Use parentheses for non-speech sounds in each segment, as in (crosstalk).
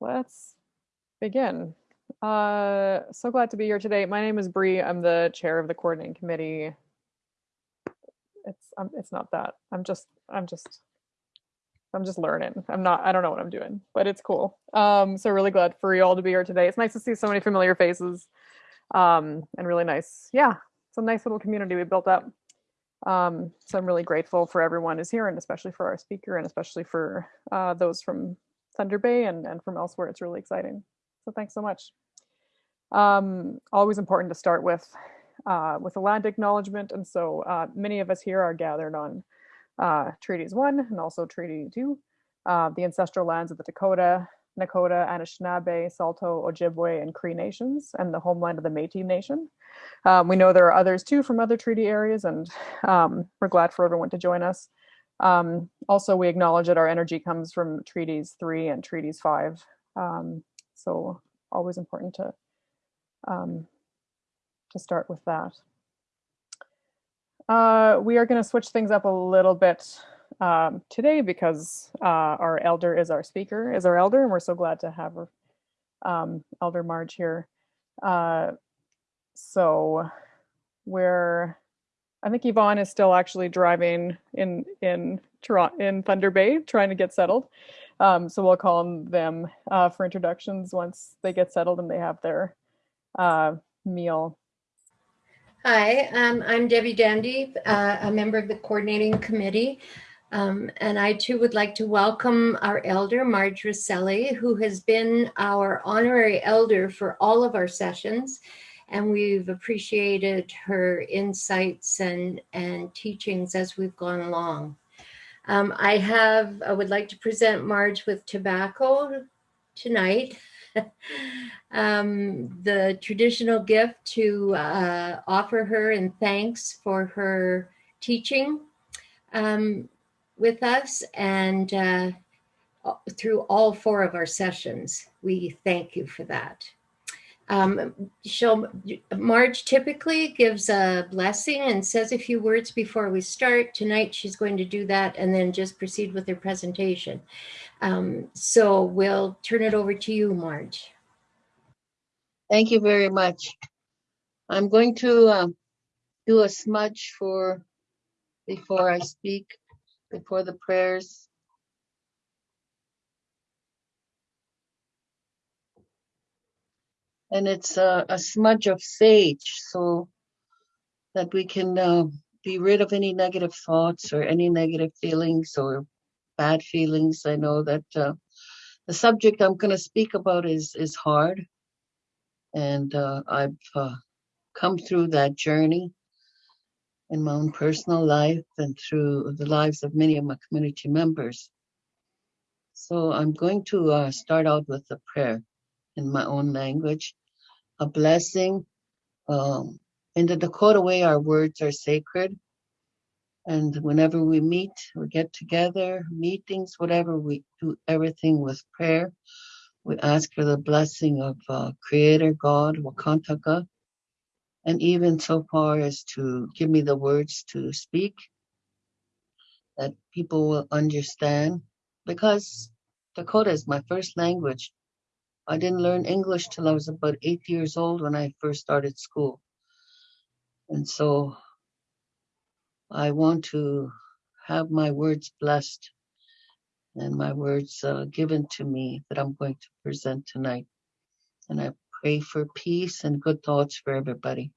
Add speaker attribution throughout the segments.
Speaker 1: let's begin. Uh, so glad to be here today. My name is Bree. I'm the chair of the coordinating committee. It's um, it's not that. I'm just I'm just I'm just learning. I'm not I don't know what I'm doing, but it's cool. Um, so really glad for you all to be here today. It's nice to see so many familiar faces. Um, and really nice. Yeah, it's a nice little community we built up. Um, so I'm really grateful for everyone who's here and especially for our speaker and especially for uh, those from Thunder Bay and, and from elsewhere. It's really exciting. So thanks so much. Um, always important to start with uh, with a land acknowledgement. And so uh, many of us here are gathered on uh, Treaties 1 and also Treaty 2, uh, the ancestral lands of the Dakota, Nakota, Anishinaabe, Saulteaux, Ojibwe, and Cree nations, and the homeland of the Métis Nation. Um, we know there are others too from other treaty areas, and um, we're glad for everyone to join us. Um, also, we acknowledge that our energy comes from Treaties 3 and Treaties 5. Um, so always important to um, to start with that. Uh, we are going to switch things up a little bit um, today because uh, our elder is our speaker, is our elder, and we're so glad to have um, Elder Marge here. Uh, so we're, I think Yvonne is still actually driving in in Toronto in Thunder Bay, trying to get settled. Um, so we'll call on them uh, for introductions once they get settled and they have their uh, meal.
Speaker 2: Hi, um, I'm Debbie Dandy, uh, a member of the coordinating committee. Um, and I too would like to welcome our elder, Marge Rosselli, who has been our honorary elder for all of our sessions. And we've appreciated her insights and, and teachings as we've gone along. Um, I have, I would like to present Marge with tobacco tonight. (laughs) um, the traditional gift to uh, offer her in thanks for her teaching um, with us and uh, through all four of our sessions. We thank you for that. Um, she'll, Marge typically gives a blessing and says a few words before we start. Tonight she's going to do that and then just proceed with her presentation. Um, so we'll turn it over to you, Marge.
Speaker 3: Thank you very much. I'm going to uh, do a smudge for before I speak, before the prayers. And it's a, a, smudge of sage so that we can uh, be rid of any negative thoughts or any negative feelings or bad feelings. I know that uh, the subject I'm going to speak about is is hard, and uh, I've uh, come through that journey in my own personal life and through the lives of many of my community members. So I'm going to uh, start out with a prayer in my own language, a blessing. Um, in the Dakota way, our words are sacred. And whenever we meet, we get together, meetings, whatever, we do everything with prayer. We ask for the blessing of uh, Creator God, Wakantanka, and even so far as to give me the words to speak that people will understand. Because Dakota is my first language. I didn't learn English till I was about eight years old when I first started school. And so I want to have my words blessed and my words uh, given to me that I'm going to present tonight. And I pray for peace and good thoughts for everybody.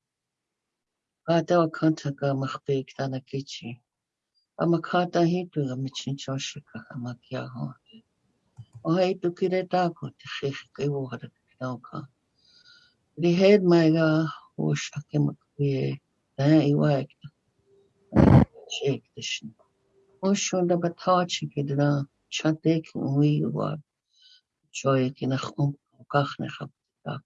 Speaker 3: I took it up The head my ga hoş hakem kuye ne iwa ekta çek dışın. O şunda bata çekedi da çatek uyu var. Çoy ki ne xum kax ne xap tak.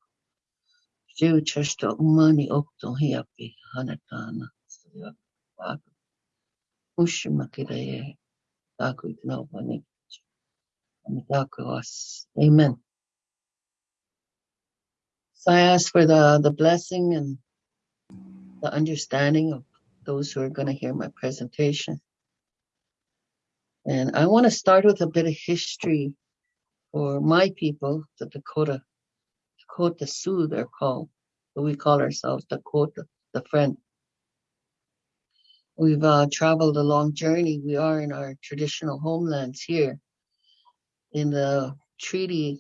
Speaker 3: Şu çeşte umani oktu hiyapi hanatana. Bak. Uş makireye takut ne Taku iknopani. Amen. So I ask for the, the blessing and the understanding of those who are going to hear my presentation. And I want to start with a bit of history for my people, the Dakota, Dakota Sioux, they're called, but we call ourselves Dakota, the friend. We've uh, traveled a long journey. We are in our traditional homelands here. In the treaty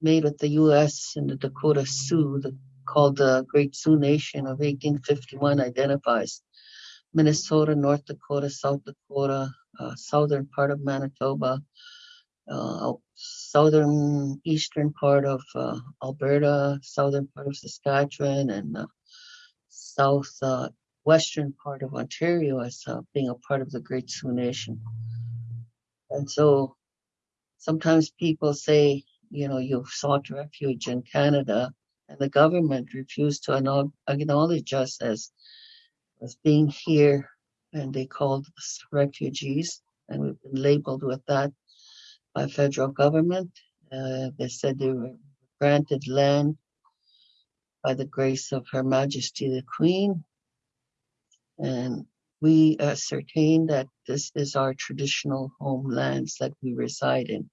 Speaker 3: made with the U.S. and the Dakota Sioux, the, called the Great Sioux Nation of 1851, identifies Minnesota, North Dakota, South Dakota, uh, southern part of Manitoba, uh, southern eastern part of uh, Alberta, southern part of Saskatchewan, and uh, south uh, western part of Ontario as uh, being a part of the Great Sioux Nation. And so sometimes people say, you know, you've sought refuge in Canada, and the government refused to acknowledge us as as being here, and they called us refugees, and we've been labeled with that by federal government. Uh, they said they were granted land by the grace of Her Majesty the Queen, and we ascertain that this is our traditional homelands that we reside in.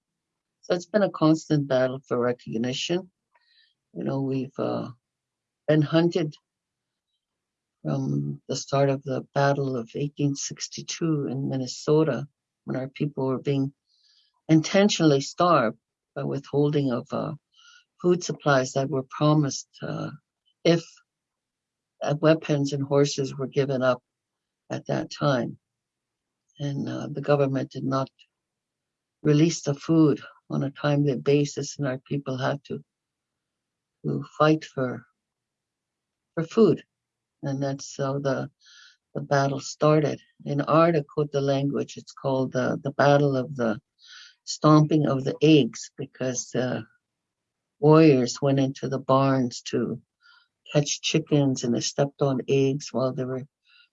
Speaker 3: So it's been a constant battle for recognition. You know, we've uh, been hunted from the start of the Battle of 1862 in Minnesota when our people were being intentionally starved by withholding of uh, food supplies that were promised uh, if uh, weapons and horses were given up at that time. And uh, the government did not release the food on a timely basis, and our people had to, to fight for for food and that's how the the battle started. In our Dakota language, it's called the the battle of the stomping of the eggs because the warriors went into the barns to catch chickens and they stepped on eggs while they were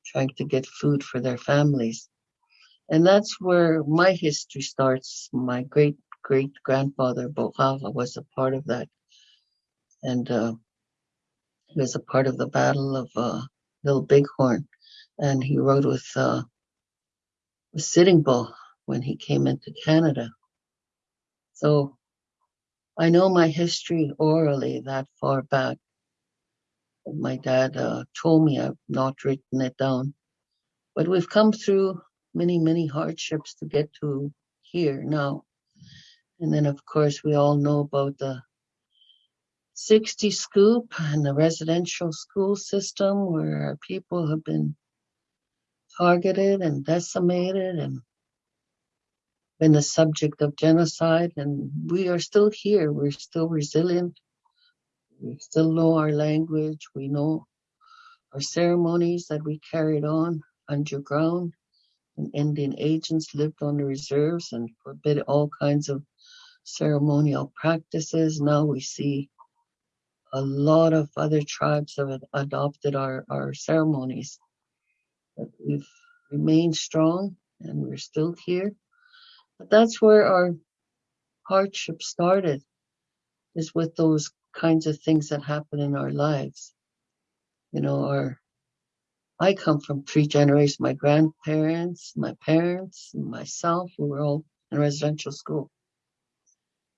Speaker 3: trying to get food for their families. And that's where my history starts. My great great grandfather Bohaga was a part of that. And uh, he was a part of the Battle of uh, Little Bighorn, and he rode with, uh, Sitting Bull when he came into Canada. So I know my history orally that far back. My dad uh, told me I've not written it down, but we've come through many, many hardships to get to here now. And then, of course, we all know about the 60 scoop and the residential school system where our people have been targeted and decimated and been the subject of genocide. And we are still here. We're still resilient. We still know our language. We know our ceremonies that we carried on underground. And indian agents lived on the reserves and forbid all kinds of ceremonial practices now we see a lot of other tribes have adopted our, our ceremonies. But we've remained strong and we're still here. But that's where our hardship started, is with those kinds of things that happen in our lives. You know, our I come from three generations. My grandparents, my parents, and myself, we were all in residential school.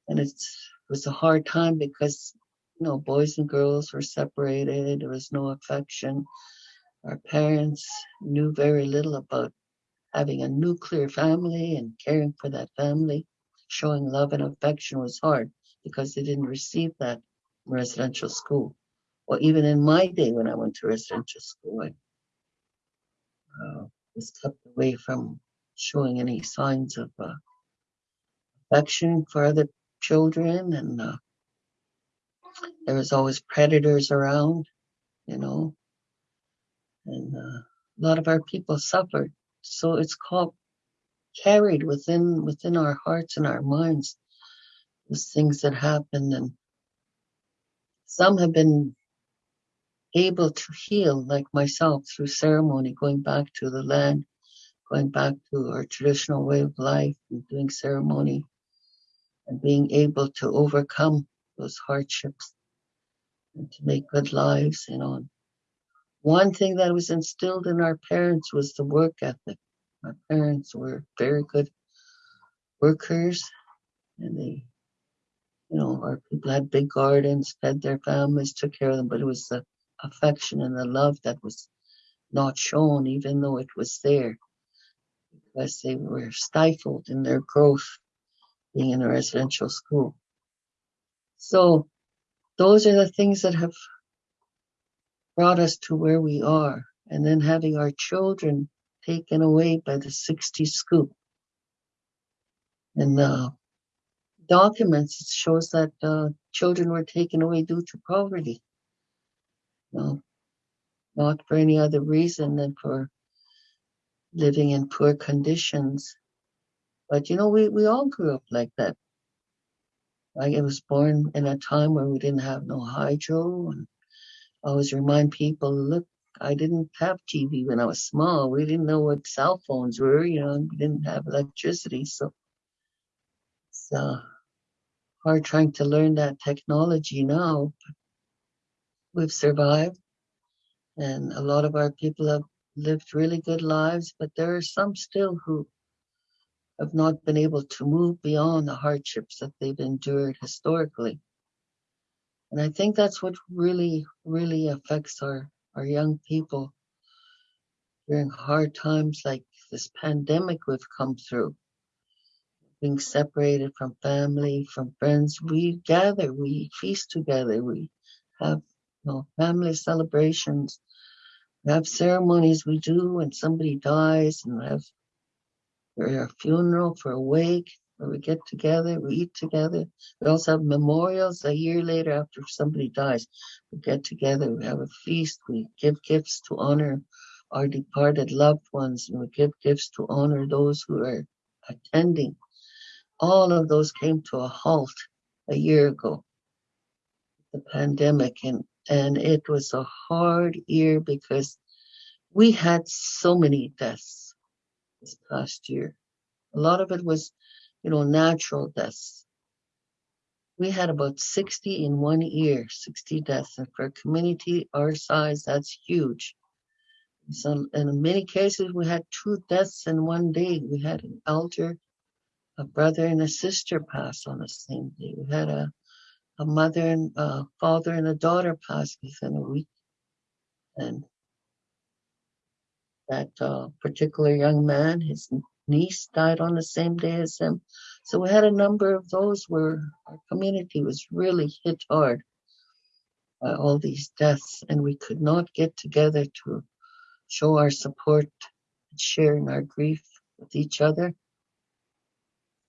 Speaker 3: And it was a hard time because you know, boys and girls were separated. There was no affection. Our parents knew very little about having a nuclear family and caring for that family. Showing love and affection was hard because they didn't receive that in residential school. Or even in my day when I went to residential school, I uh, was kept away from showing any signs of uh, affection for other children and uh, there was always predators around, you know, and uh, a lot of our people suffered. So it's called carried within within our hearts and our minds those things that happened, and some have been able to heal, like myself, through ceremony, going back to the land, going back to our traditional way of life, and doing ceremony, and being able to overcome those hardships and to make good lives, you know. One thing that was instilled in our parents was the work ethic. My parents were very good workers and they, you know, our people had big gardens, fed their families, took care of them, but it was the affection and the love that was not shown, even though it was there, because they were stifled in their growth being in a residential school. So those are the things that have brought us to where we are. And then having our children taken away by the 60 scoop. And uh, documents shows that uh, children were taken away due to poverty. No, not for any other reason than for living in poor conditions. But you know, we, we all grew up like that. I was born in a time where we didn't have no hydro and I always remind people, look, I didn't have TV when I was small. We didn't know what cell phones were, you know, we didn't have electricity. So it's uh, hard trying to learn that technology now. We've survived, and a lot of our people have lived really good lives, but there are some still who have not been able to move beyond the hardships that they've endured historically. And I think that's what really, really affects our, our young people during hard times like this pandemic we've come through. Being separated from family, from friends, we gather, we feast together, we have you know, family celebrations, we have ceremonies we do when somebody dies, and have for a funeral, for a wake, where we get together, we eat together. We also have memorials a year later after somebody dies. We get together, we have a feast, we give gifts to honor our departed loved ones, and we give gifts to honor those who are attending. All of those came to a halt a year ago, the pandemic, and, and it was a hard year because we had so many deaths this past year. A lot of it was you know, natural deaths. We had about 60 in one year, 60 deaths. And for a community our size, that's huge. So in many cases, we had two deaths in one day. We had an elder, a brother and a sister pass on the same day. We had a, a mother and a father and a daughter pass within a week. And that uh, particular young man, his niece died on the same day as him. So we had a number of those where our community was really hit hard by all these deaths, and we could not get together to show our support and share in our grief with each other.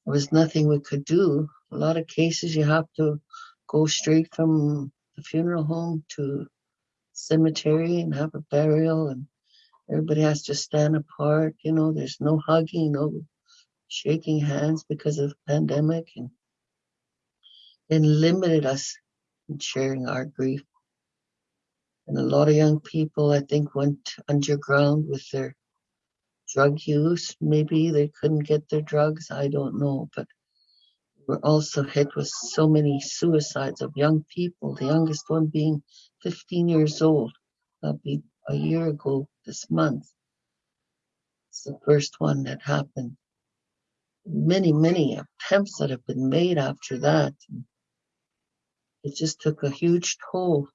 Speaker 3: There was nothing we could do. A lot of cases you have to go straight from the funeral home to cemetery and have a burial and Everybody has to stand apart. You know, there's no hugging, no shaking hands because of the pandemic, and it limited us in sharing our grief. And a lot of young people, I think, went underground with their drug use. Maybe they couldn't get their drugs. I don't know. But we're also hit with so many suicides of young people, the youngest one being 15 years old. That'll be a year ago this month. It's the first one that happened. Many, many attempts that have been made after that. It just took a huge toll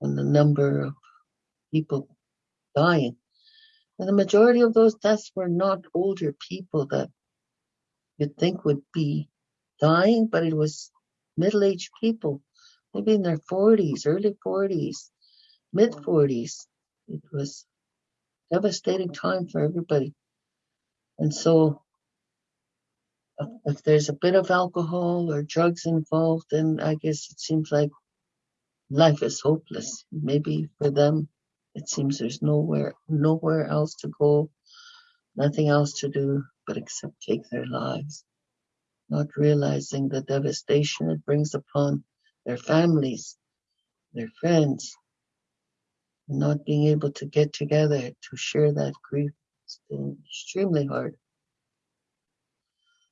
Speaker 3: on the number of people dying. And the majority of those deaths were not older people that you'd think would be dying, but it was middle aged people, maybe in their 40s, early 40s, mid 40s. It was devastating time for everybody. And so if there's a bit of alcohol or drugs involved, then I guess it seems like life is hopeless. Maybe for them, it seems there's nowhere, nowhere else to go, nothing else to do but except take their lives, not realizing the devastation it brings upon their families, their friends, not being able to get together to share that grief has been extremely hard.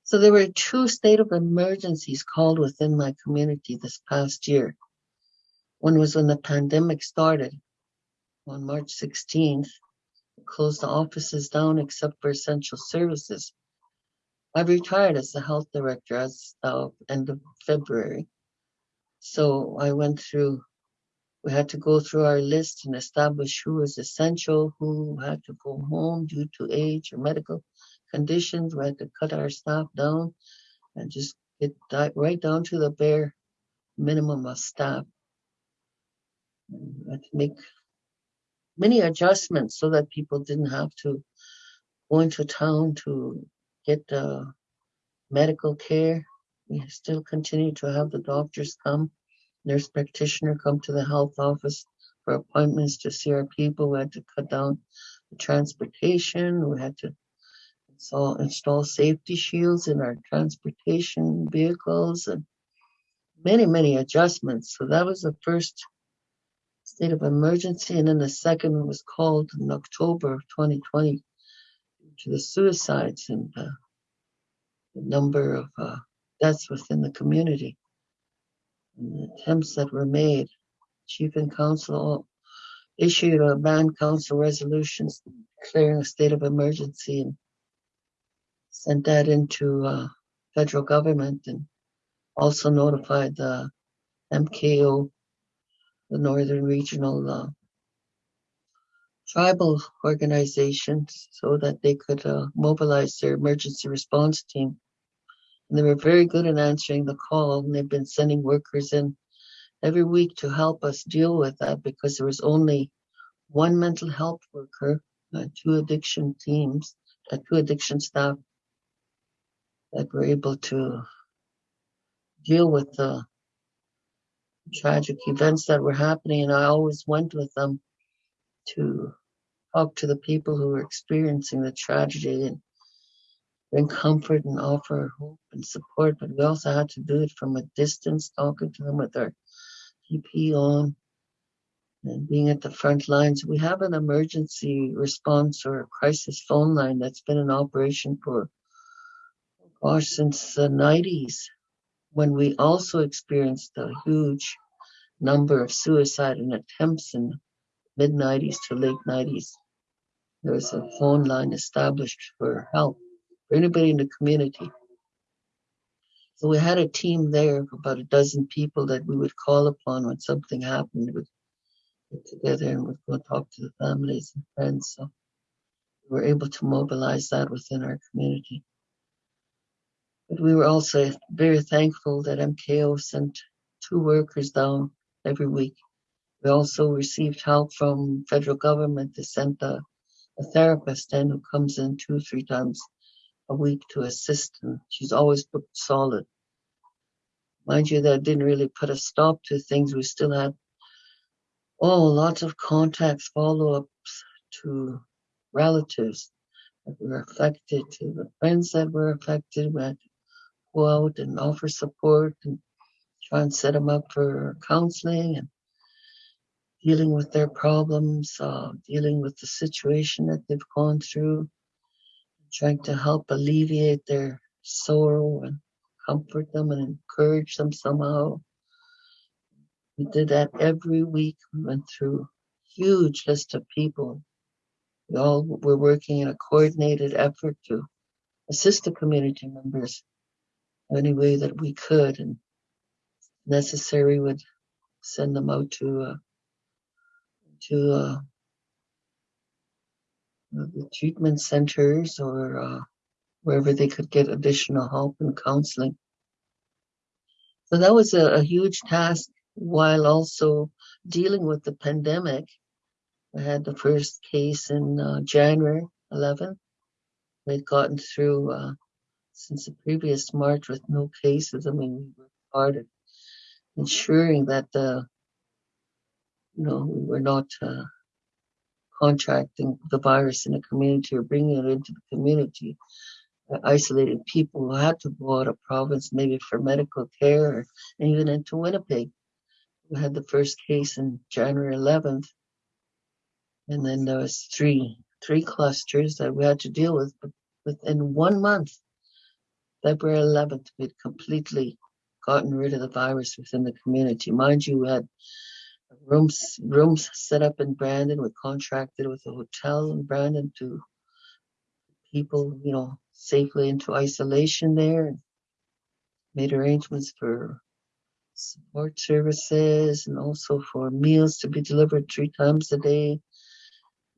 Speaker 3: So there were two state of emergencies called within my community this past year. One was when the pandemic started on March 16th, closed the offices down except for essential services. I retired as the health director as of end of February. So I went through, we had to go through our list and establish who was essential, who had to go home due to age or medical conditions. We had to cut our staff down and just get right down to the bare minimum of staff. We had to make many adjustments so that people didn't have to go into town to get medical care. We still continue to have the doctors come, nurse practitioner come to the health office for appointments to see our people. We had to cut down the transportation. We had to install, install safety shields in our transportation vehicles and many, many adjustments. So that was the first state of emergency. And then the second was called in October of 2020 due to the suicides and uh, the number of uh, deaths within the community and the attempts that were made. Chief and council issued a band council resolutions declaring a state of emergency and sent that into uh, federal government and also notified the MKO, the Northern Regional uh, Tribal Organizations, so that they could uh, mobilize their emergency response team. And they were very good in answering the call, and they've been sending workers in every week to help us deal with that because there was only one mental health worker, uh, two addiction teams, uh, two addiction staff that were able to deal with the tragic events that were happening. And I always went with them to talk to the people who were experiencing the tragedy and bring comfort and offer hope and support. But we also had to do it from a distance, talking to them with our PPE on and being at the front lines. We have an emergency response or crisis phone line that's been in operation for, gosh, since the 90s when we also experienced a huge number of suicide and attempts in mid 90s to late 90s. There was a phone line established for help for anybody in the community. So we had a team there of about a dozen people that we would call upon when something happened. We would get together and we'd go talk to the families and friends. So we were able to mobilize that within our community. But we were also very thankful that MKO sent two workers down every week. We also received help from federal government. They sent a, a therapist in who comes in two, three times a week to assist, and she's always booked solid. Mind you, that didn't really put a stop to things. We still had oh, lots of contacts, follow-ups to relatives that were affected, to the friends that were affected. We had to go out and offer support and try and set them up for counseling and dealing with their problems, uh, dealing with the situation that they've gone through, trying to help alleviate their sorrow and comfort them and encourage them somehow. We did that every week. We went through huge list of people. We all were working in a coordinated effort to assist the community members any way that we could and necessary would send them out to uh, to uh, the treatment centers or uh, wherever they could get additional help and counseling. So that was a, a huge task while also dealing with the pandemic. I had the first case in uh, January 11th. We'd gotten through uh, since the previous March with no cases. I mean, we were hard at ensuring that uh, you know we were not uh, contracting the virus in the community or bringing it into the community. Uh, isolated people who had to go out of province, maybe for medical care, or even into Winnipeg. We had the first case in January 11th, and then there was three three clusters that we had to deal with. But within one month, February 11th, we had completely gotten rid of the virus within the community. Mind you, we had rooms rooms set up in Brandon. We contracted with a hotel in Brandon to people, you know, safely into isolation there and made arrangements for support services and also for meals to be delivered three times a day.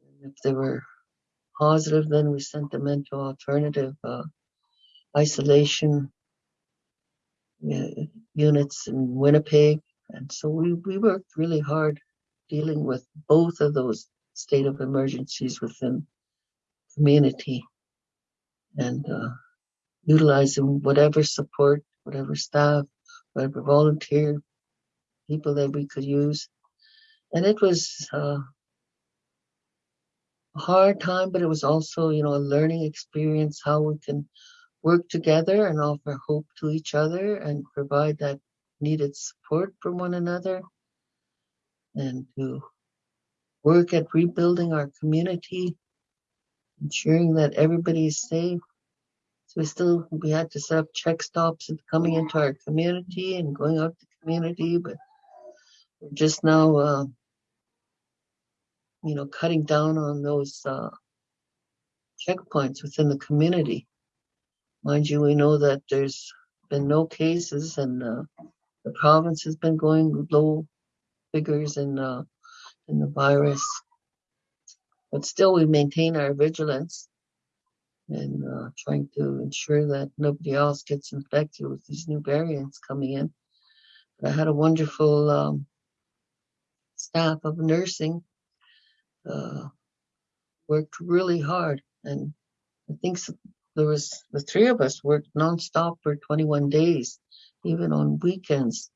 Speaker 3: And if they were positive, then we sent them into alternative uh, isolation uh, units in Winnipeg. And so we, we worked really hard dealing with both of those state of emergencies within community and uh, utilizing whatever support, whatever staff, whatever volunteer people that we could use. And it was uh, a hard time, but it was also, you know, a learning experience how we can work together and offer hope to each other and provide that needed support from one another and to work at rebuilding our community, ensuring that everybody is safe. So we still we had to set up check stops and coming into our community and going out to community, but we're just now uh, you know cutting down on those uh, checkpoints within the community. Mind you, we know that there's been no cases and uh, the province has been going low figures in uh, in the virus, but still we maintain our vigilance and uh, trying to ensure that nobody else gets infected with these new variants coming in. But I had a wonderful um, staff of nursing uh, worked really hard, and I think there was the three of us worked nonstop for 21 days, even on weekends,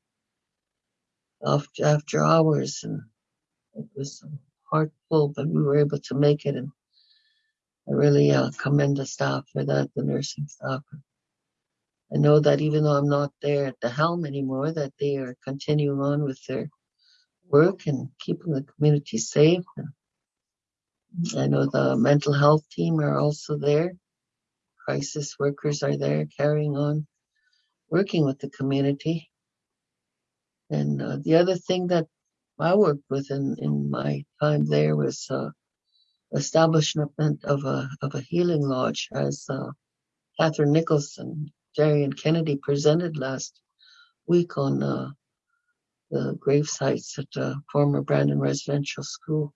Speaker 3: after after hours, and it was hard pull, but we were able to make it, and I really uh, commend the staff for that, the nursing staff. I know that even though I'm not there at the helm anymore, that they are continuing on with their work and keeping the community safe. I know the mental health team are also there. Crisis workers are there carrying on, working with the community. And uh, the other thing that I worked with in, in my time there was uh, establishment of a of a healing lodge, as uh, Catherine Nicholson, Jerry, and Kennedy presented last week on uh, the grave sites at the former Brandon Residential School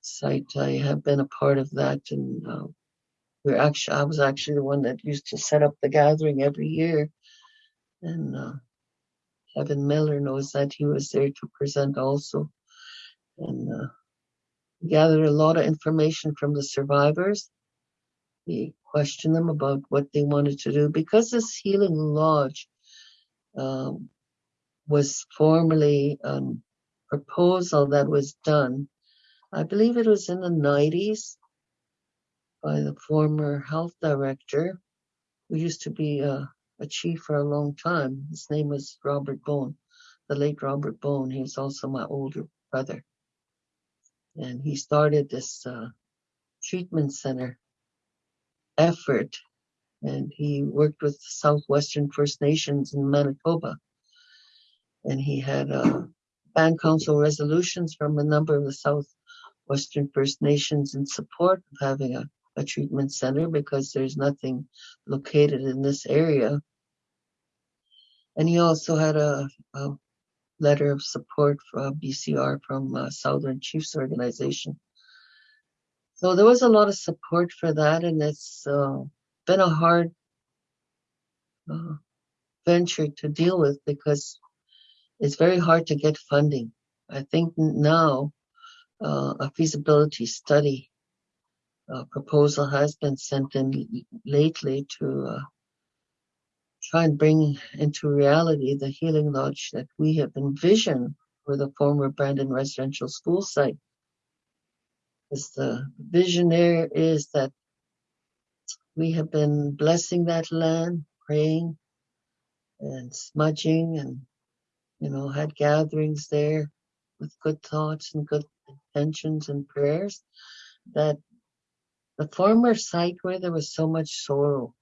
Speaker 3: site. I have been a part of that, and uh, we're actually I was actually the one that used to set up the gathering every year, and uh, Kevin Miller knows that he was there to present also, and uh, gathered a lot of information from the survivors. We questioned them about what they wanted to do because this healing lodge um, was formerly a proposal that was done. I believe it was in the 90s by the former health director, who used to be a, a chief for a long time. His name was Robert Bone, the late Robert Bone. He was also my older brother. And he started this uh, treatment center effort, and he worked with the Southwestern First Nations in Manitoba. And he had uh, band council resolutions from a number of the Southwestern First Nations in support of having a, a treatment center because there's nothing located in this area. And he also had a, a letter of support from BCR from uh, Southern Chiefs Organization. So there was a lot of support for that, and it's uh, been a hard uh, venture to deal with because it's very hard to get funding. I think now uh, a feasibility study uh, proposal has been sent in lately to uh, try and bring into reality the healing lodge that we have envisioned for the former Brandon Residential School site. Because the vision there is that we have been blessing that land, praying and smudging and, you know, had gatherings there with good thoughts and good intentions and prayers that the former site where there was so much sorrow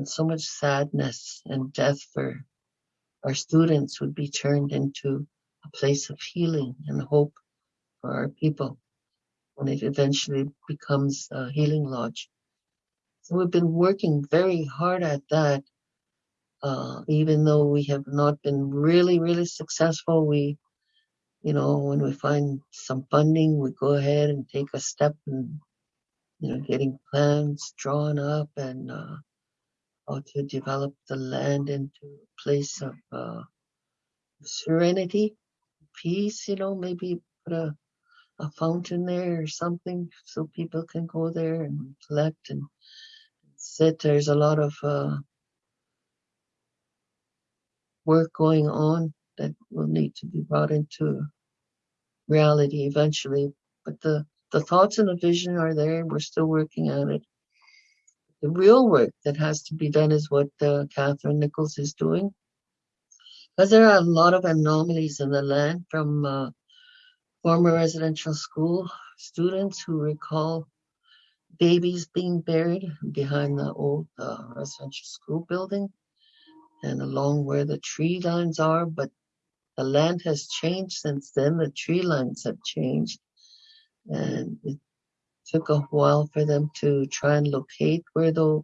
Speaker 3: and so much sadness and death for our students would be turned into a place of healing and hope for our people when it eventually becomes a healing lodge. So we've been working very hard at that. Uh, even though we have not been really, really successful, we, you know, when we find some funding, we go ahead and take a step and, you know, getting plans drawn up and uh, how to develop the land into a place of uh, serenity, peace, you know, maybe put a, a fountain there or something so people can go there and reflect and sit. There's a lot of uh, work going on that will need to be brought into reality eventually. But the, the thoughts and the vision are there, and we're still working on it. The real work that has to be done is what uh, Catherine Nichols is doing. Because there are a lot of anomalies in the land from uh, former residential school students who recall babies being buried behind the old uh, residential school building and along where the tree lines are, but the land has changed since then. The tree lines have changed, and it took a while for them to try and locate where those,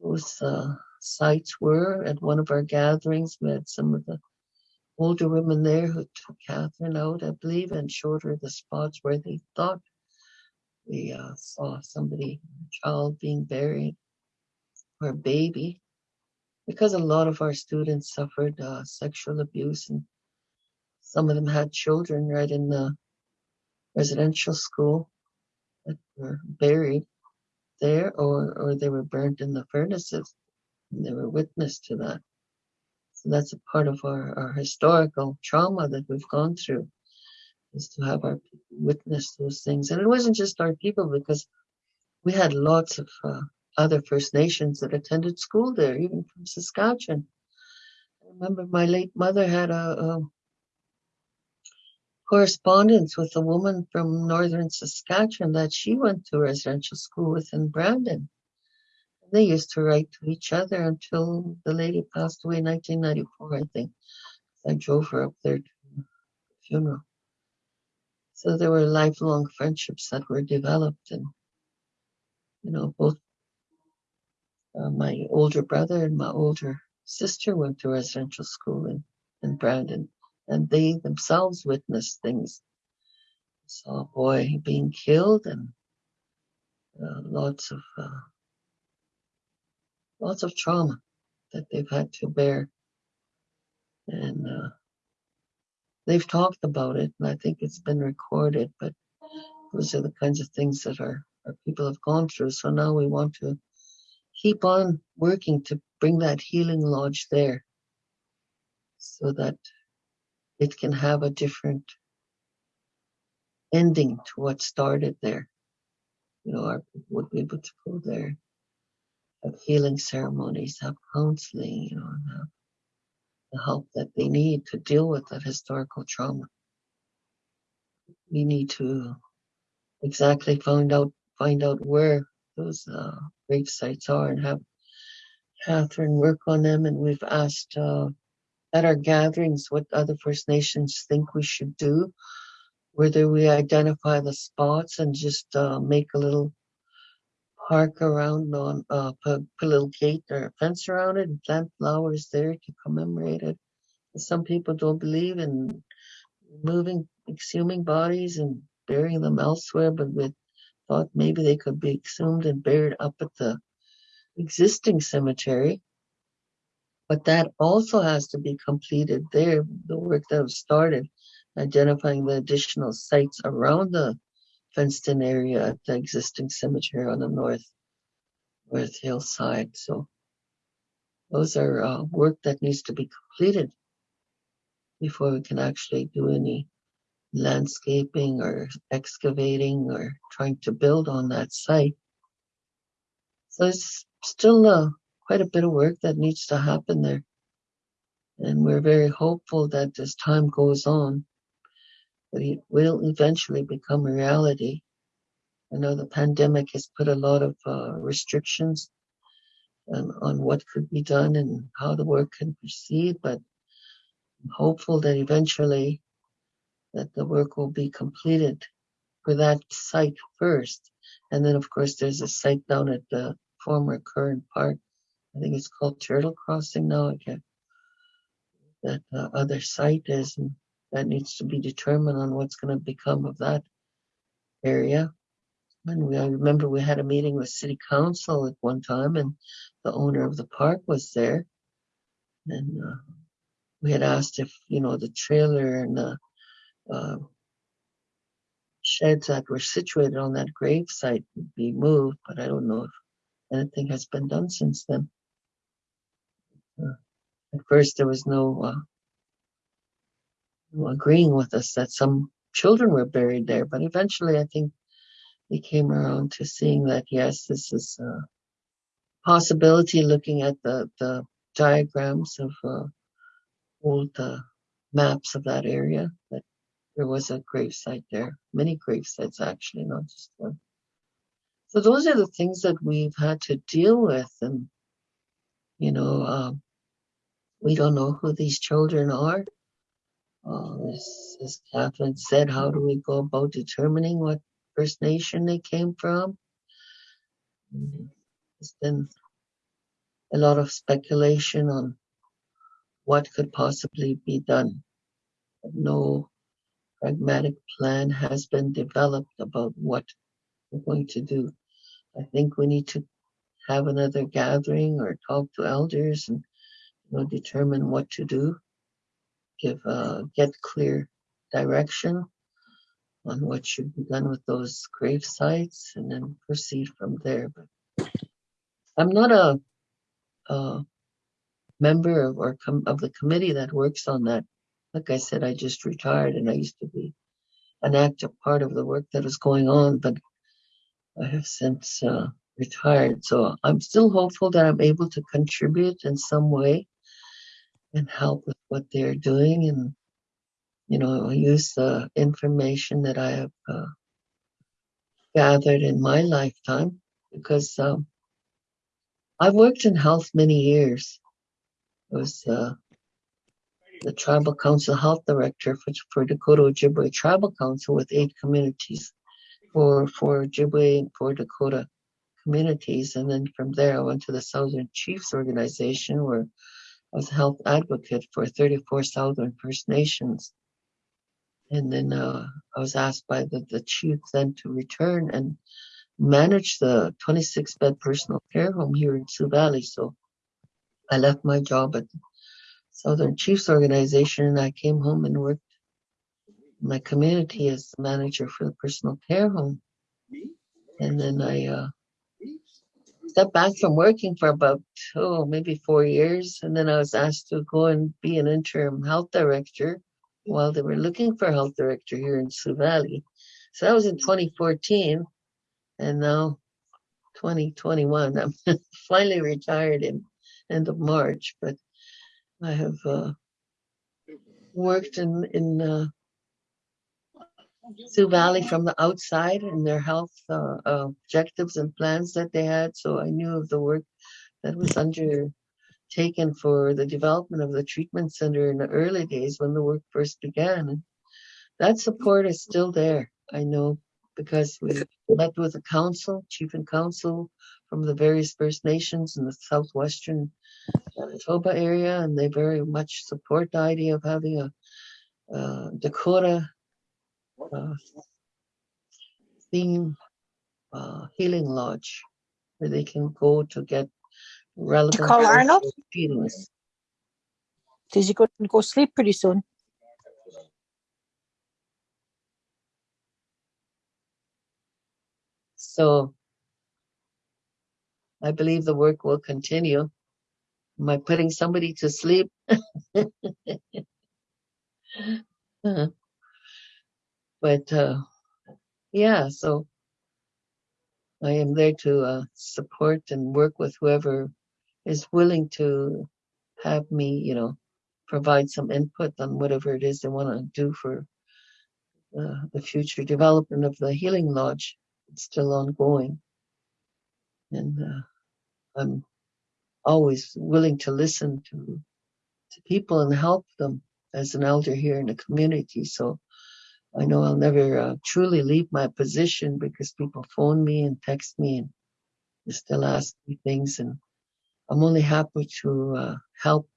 Speaker 3: those uh, sites were. At one of our gatherings, we had some of the older women there who took Catherine out, I believe, and showed her the spots where they thought we uh, saw somebody, a child being buried, or a baby because a lot of our students suffered uh, sexual abuse and some of them had children right in the residential school that were buried there or, or they were burnt in the furnaces and they were witness to that. So that's a part of our, our historical trauma that we've gone through is to have our people witness those things. And it wasn't just our people because we had lots of uh, other First Nations that attended school there, even from Saskatchewan. I remember my late mother had a correspondence with a woman from northern Saskatchewan that she went to residential school with in Brandon. They used to write to each other until the lady passed away in 1994, I think. I drove her up there to the funeral. So there were lifelong friendships that were developed, and you know, both uh, my older brother and my older sister went to residential school in, in Brandon, and they themselves witnessed things. Saw a boy being killed and uh, lots of uh, lots of trauma that they've had to bear, and uh, they've talked about it, and I think it's been recorded. But those are the kinds of things that our, our people have gone through. So now we want to keep on working to bring that healing lodge there so that it can have a different ending to what started there. You know, our people would be able to go there, have healing ceremonies, have counseling, you know, and have the help that they need to deal with that historical trauma. We need to exactly find out find out where those uh, grave sites are and have Catherine work on them. And we've asked uh, at our gatherings what other First Nations think we should do, whether we identify the spots and just uh, make a little park around on uh, put, a little gate or a fence around it and plant flowers there to commemorate it. Some people don't believe in moving, exhuming bodies and burying them elsewhere, but we thought maybe they could be exhumed and buried up at the existing cemetery. But that also has to be completed there, the work that was started, identifying the additional sites around the fenced in area at the existing cemetery on the north north hillside. So those are uh, work that needs to be completed before we can actually do any landscaping or excavating or trying to build on that site. So it's still uh, quite a bit of work that needs to happen there. And we're very hopeful that as time goes on, that it will eventually become a reality. I know the pandemic has put a lot of uh, restrictions on, on what could be done and how the work can proceed, but I'm hopeful that eventually that the work will be completed for that site first. And then, of course, there's a site down at the former Curran Park. I think it's called Turtle Crossing now again. That uh, other site is, and that needs to be determined on what's going to become of that area. And we, I remember we had a meeting with city council at one time and the owner of the park was there. And, uh, we had asked if, you know, the trailer and the, uh, sheds that were situated on that grave site would be moved, but I don't know if anything has been done since then. Uh, At first, there was no, uh, no agreeing with us that some children were buried there, but eventually I think we came around to seeing that, yes, this is a possibility, looking at the, the diagrams of, uh, old, uh, maps of that area, that there was a grave site there, many grave sites actually, not just one. So those are the things that we've had to deal with and, you know, um, we don't know who these children are. Uh, as, Catherine said, how do we go about determining what First Nation they came from? There's been a lot of speculation on what could possibly be done. No pragmatic plan has been developed about what we're going to do. I think we need to have another gathering or talk to elders and determine what to do. Give, uh, get clear direction on what should be done with those grave sites and then proceed from there. But I'm not a, a member of, or of the committee that works on that. Like I said, I just retired and I used to be an active part of the work that is going on, but I have since uh, retired. So I'm still hopeful that I'm able to contribute in some way and help with what they're doing and, you know, use the information that I have uh, gathered in my lifetime because um, I've worked in health many years. I was uh, the tribal council health director for, for Dakota Ojibwe Tribal Council with eight communities for for Ojibwe and for Dakota communities. And then from there, I went to the Southern Chiefs Organization where was a health advocate for 34 Southern First Nations. And then uh, I was asked by the, the chief then to return and manage the 26 bed personal care home here in Sioux Valley. So I left my job at the Southern Chiefs Organization and I came home and worked in my community as the manager for the personal care home. And then I uh, stepped back from working for about, oh, maybe four years. And then I was asked to go and be an interim health director while they were looking for a health director here in Sioux Valley. So that was in 2014. And now 2021, I'm (laughs) finally retired in end of March, but I have uh, worked in, in uh, Sioux Valley from the outside and their health uh, objectives and plans that they had. So I knew of the work that was undertaken for the development of the treatment center in the early days when the work first began. And that support is still there. I know because we met with the council, chief and council from the various First Nations in the southwestern Manitoba area, and they very much support the idea of having a uh, Dakota uh, theme uh, healing lodge where they can go to get relevant
Speaker 4: call Arnold?
Speaker 3: feelings.
Speaker 4: Because you're going to go sleep pretty soon.
Speaker 3: So I believe the work will continue. Am I putting somebody to sleep? (laughs) Uh, But, uh, yeah, so I am there to, uh, support and work with whoever is willing to have me, you know, provide some input on whatever it is they want to do for uh, the future development of the Healing Lodge. It's still ongoing. And, uh, I'm always willing to listen to, to people and help them as an elder here in the community. So I know I'll never uh, truly leave my position because people phone me and text me and they still ask me things, and I'm only happy to uh, help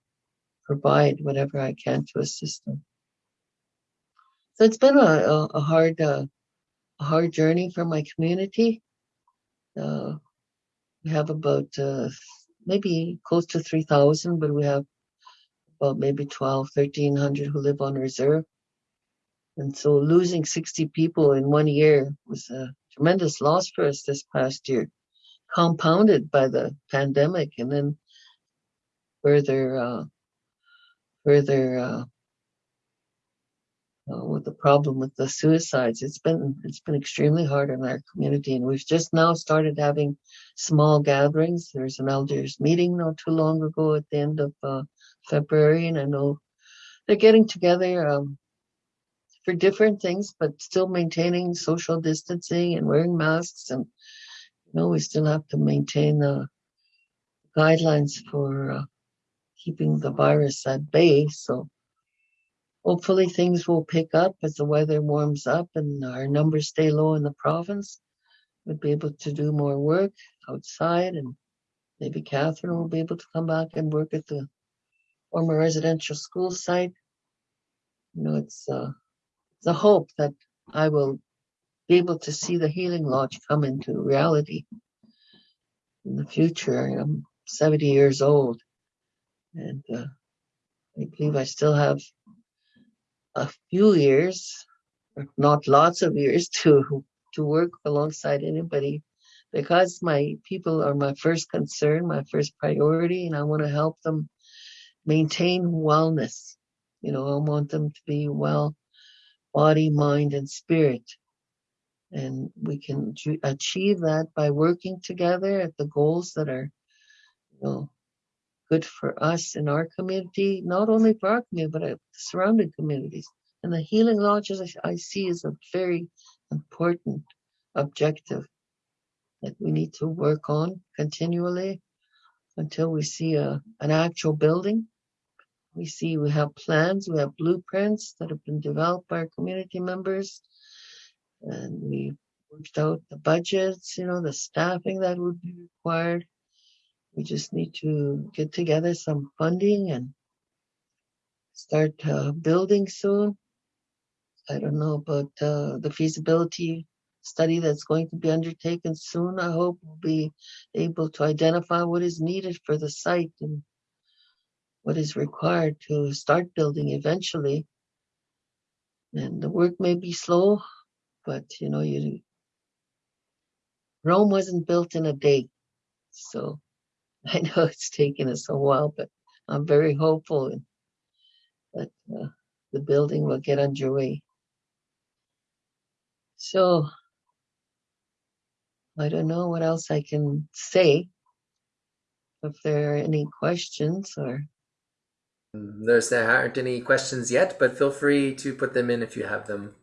Speaker 3: provide whatever I can to assist them. So it's been a, a, a hard, uh, a hard journey for my community. Uh, we have about uh, maybe close to 3,000, but we have about maybe 12, 1,300 who live on reserve. And so losing 60 people in one year was a tremendous loss for us this past year, compounded by the pandemic and then further, uh, further, uh, uh, with the problem with the suicides. It's been it's been extremely hard on our community, and we've just now started having small gatherings. There's an elders meeting not too long ago at the end of uh, February, and I know they're getting together um, for different things, but still maintaining social distancing and wearing masks. And you know, we still have to maintain the guidelines for uh, keeping the virus at bay. So hopefully things will pick up as the weather warms up and our numbers stay low in the province. We'll be able to do more work outside and maybe Catherine will be able to come back and work at the former residential school site. You know, it's, uh, a hope that I will be able to see the healing lodge come into reality in the future. I'm 70 years old and uh, I believe I still have a few years, not lots of years, (laughs) to to work alongside anybody because my people are my first concern, my first priority, and I want to help them maintain wellness. You know, I want them to be well, body, mind, and spirit. And we can achieve that by working together at the goals that are, you know, good for us in our community, not only for our community, but uh, the surrounding communities. And the healing lodges I see is a very important objective that we need to work on continually until we see a, an actual building. We see we have plans, we have blueprints that have been developed by our community members, and we worked out the budgets, you know, the staffing that would be required. We just need to get together some funding and start uh, building soon. I don't know about uh, the feasibility study that's going to be undertaken soon. I hope we'll be able to identify what is needed for the site and what is required to start building eventually. And the work may be slow, but you know, you Rome wasn't built in a day. So (laughs) I know it's taken us a while, but I'm very hopeful that uh, the building will get underway. So I don't know what else I can say. If there are any questions or
Speaker 5: There's there aren't any questions yet, but feel free to put them in if you have them.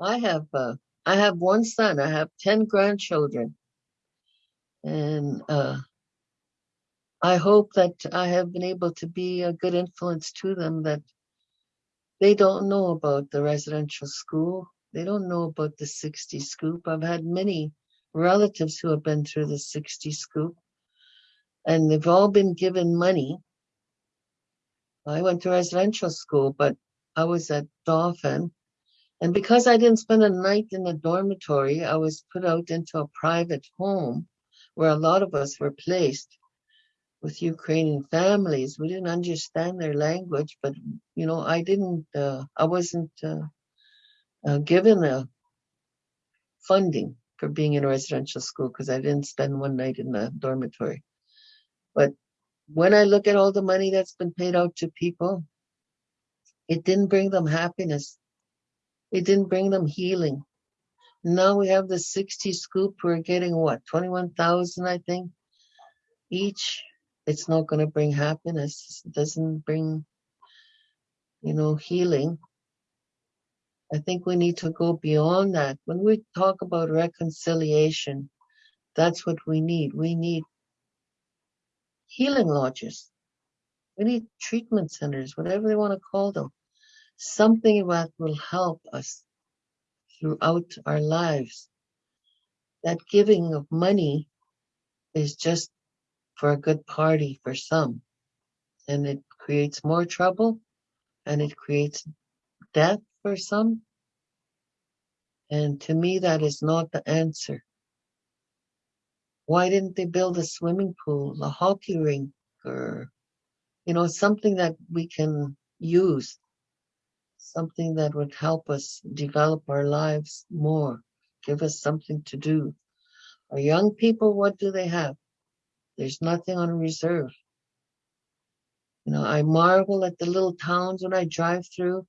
Speaker 3: I have uh, I have one son. I have ten grandchildren, and uh, I hope that I have been able to be a good influence to them. That they don't know about the residential school. They don't know about the 60 scoop. I've had many relatives who have been through the 60 scoop, and they've all been given money. I went to residential school, but I was at Dauphin. And because I didn't spend a night in the dormitory, I was put out into a private home where a lot of us were placed with Ukrainian families. We didn't understand their language, but you know, I didn't, uh, I wasn't uh, uh, given a funding for being in a residential school because I didn't spend one night in the dormitory. But when I look at all the money that's been paid out to people, it didn't bring them happiness. It didn't bring them healing. Now we have the 60 scoop. We're getting what, 21,000, I think, each. It's not going to bring happiness. It doesn't bring, you know, healing. I think we need to go beyond that. When we talk about reconciliation, that's what we need. We need healing lodges. We need treatment centers, whatever they want to call them. Something that will help us throughout our lives. That giving of money is just for a good party for some. And it creates more trouble and it creates death for some. And to me, that is not the answer. Why didn't they build a swimming pool, a hockey rink, or, you know, something that we can use? Something that would help us develop our lives more, give us something to do. Our young people, what do they have? There's nothing on reserve. You know, I marvel at the little towns when I drive through.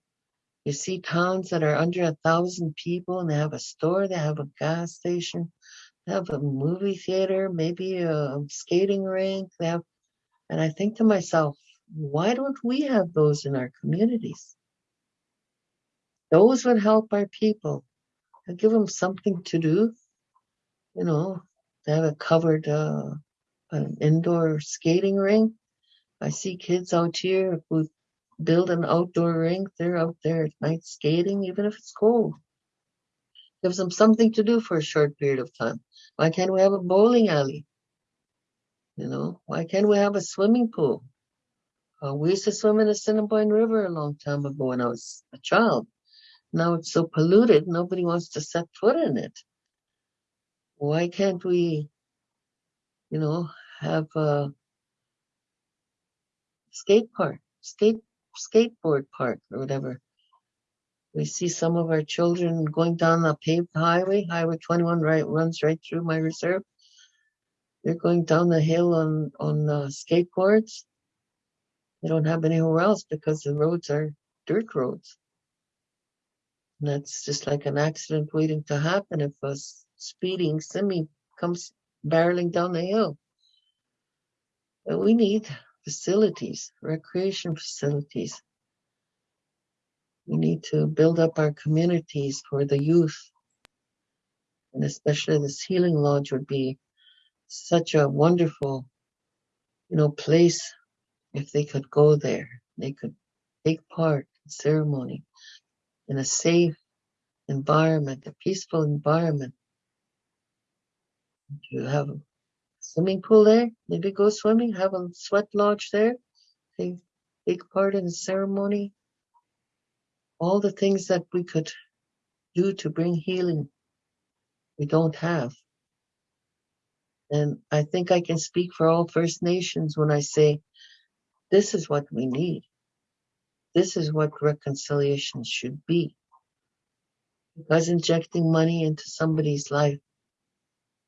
Speaker 3: You see towns that are under a thousand people and they have a store, they have a gas station, have a movie theater, maybe a skating rink. They have, and I think to myself, why don't we have those in our communities? Those would help our people. and give them something to do. You know, they have a covered, uh, an indoor skating rink. I see kids out here who build an outdoor rink. They're out there at night skating, even if it's cold. Gives them something to do for a short period of time. Why can't we have a bowling alley? You know, why can't we have a swimming pool? Uh, we used to swim in the Assiniboine River a long time ago when I was a child. Now it's so polluted, nobody wants to set foot in it. Why can't we, you know, have a skate park, skate skateboard park or whatever? We see some of our children going down the paved highway, Highway 21 right runs right through my reserve. They're going down the hill on on uh, skateboards. They don't have anywhere else because the roads are dirt roads. And that's just like an accident waiting to happen if a speeding semi comes barreling down the hill. But we need facilities, recreation facilities. We need to build up our communities for the youth. And especially this healing lodge would be such a wonderful, you know, place if they could go there. They could take part in ceremony in a safe environment, a peaceful environment. You have a swimming pool there, maybe go swimming, have a sweat lodge there, take, take part in the ceremony. All the things that we could do to bring healing, we don't have. And I think I can speak for all First Nations when I say this is what we need. This is what reconciliation should be. Because injecting money into somebody's life,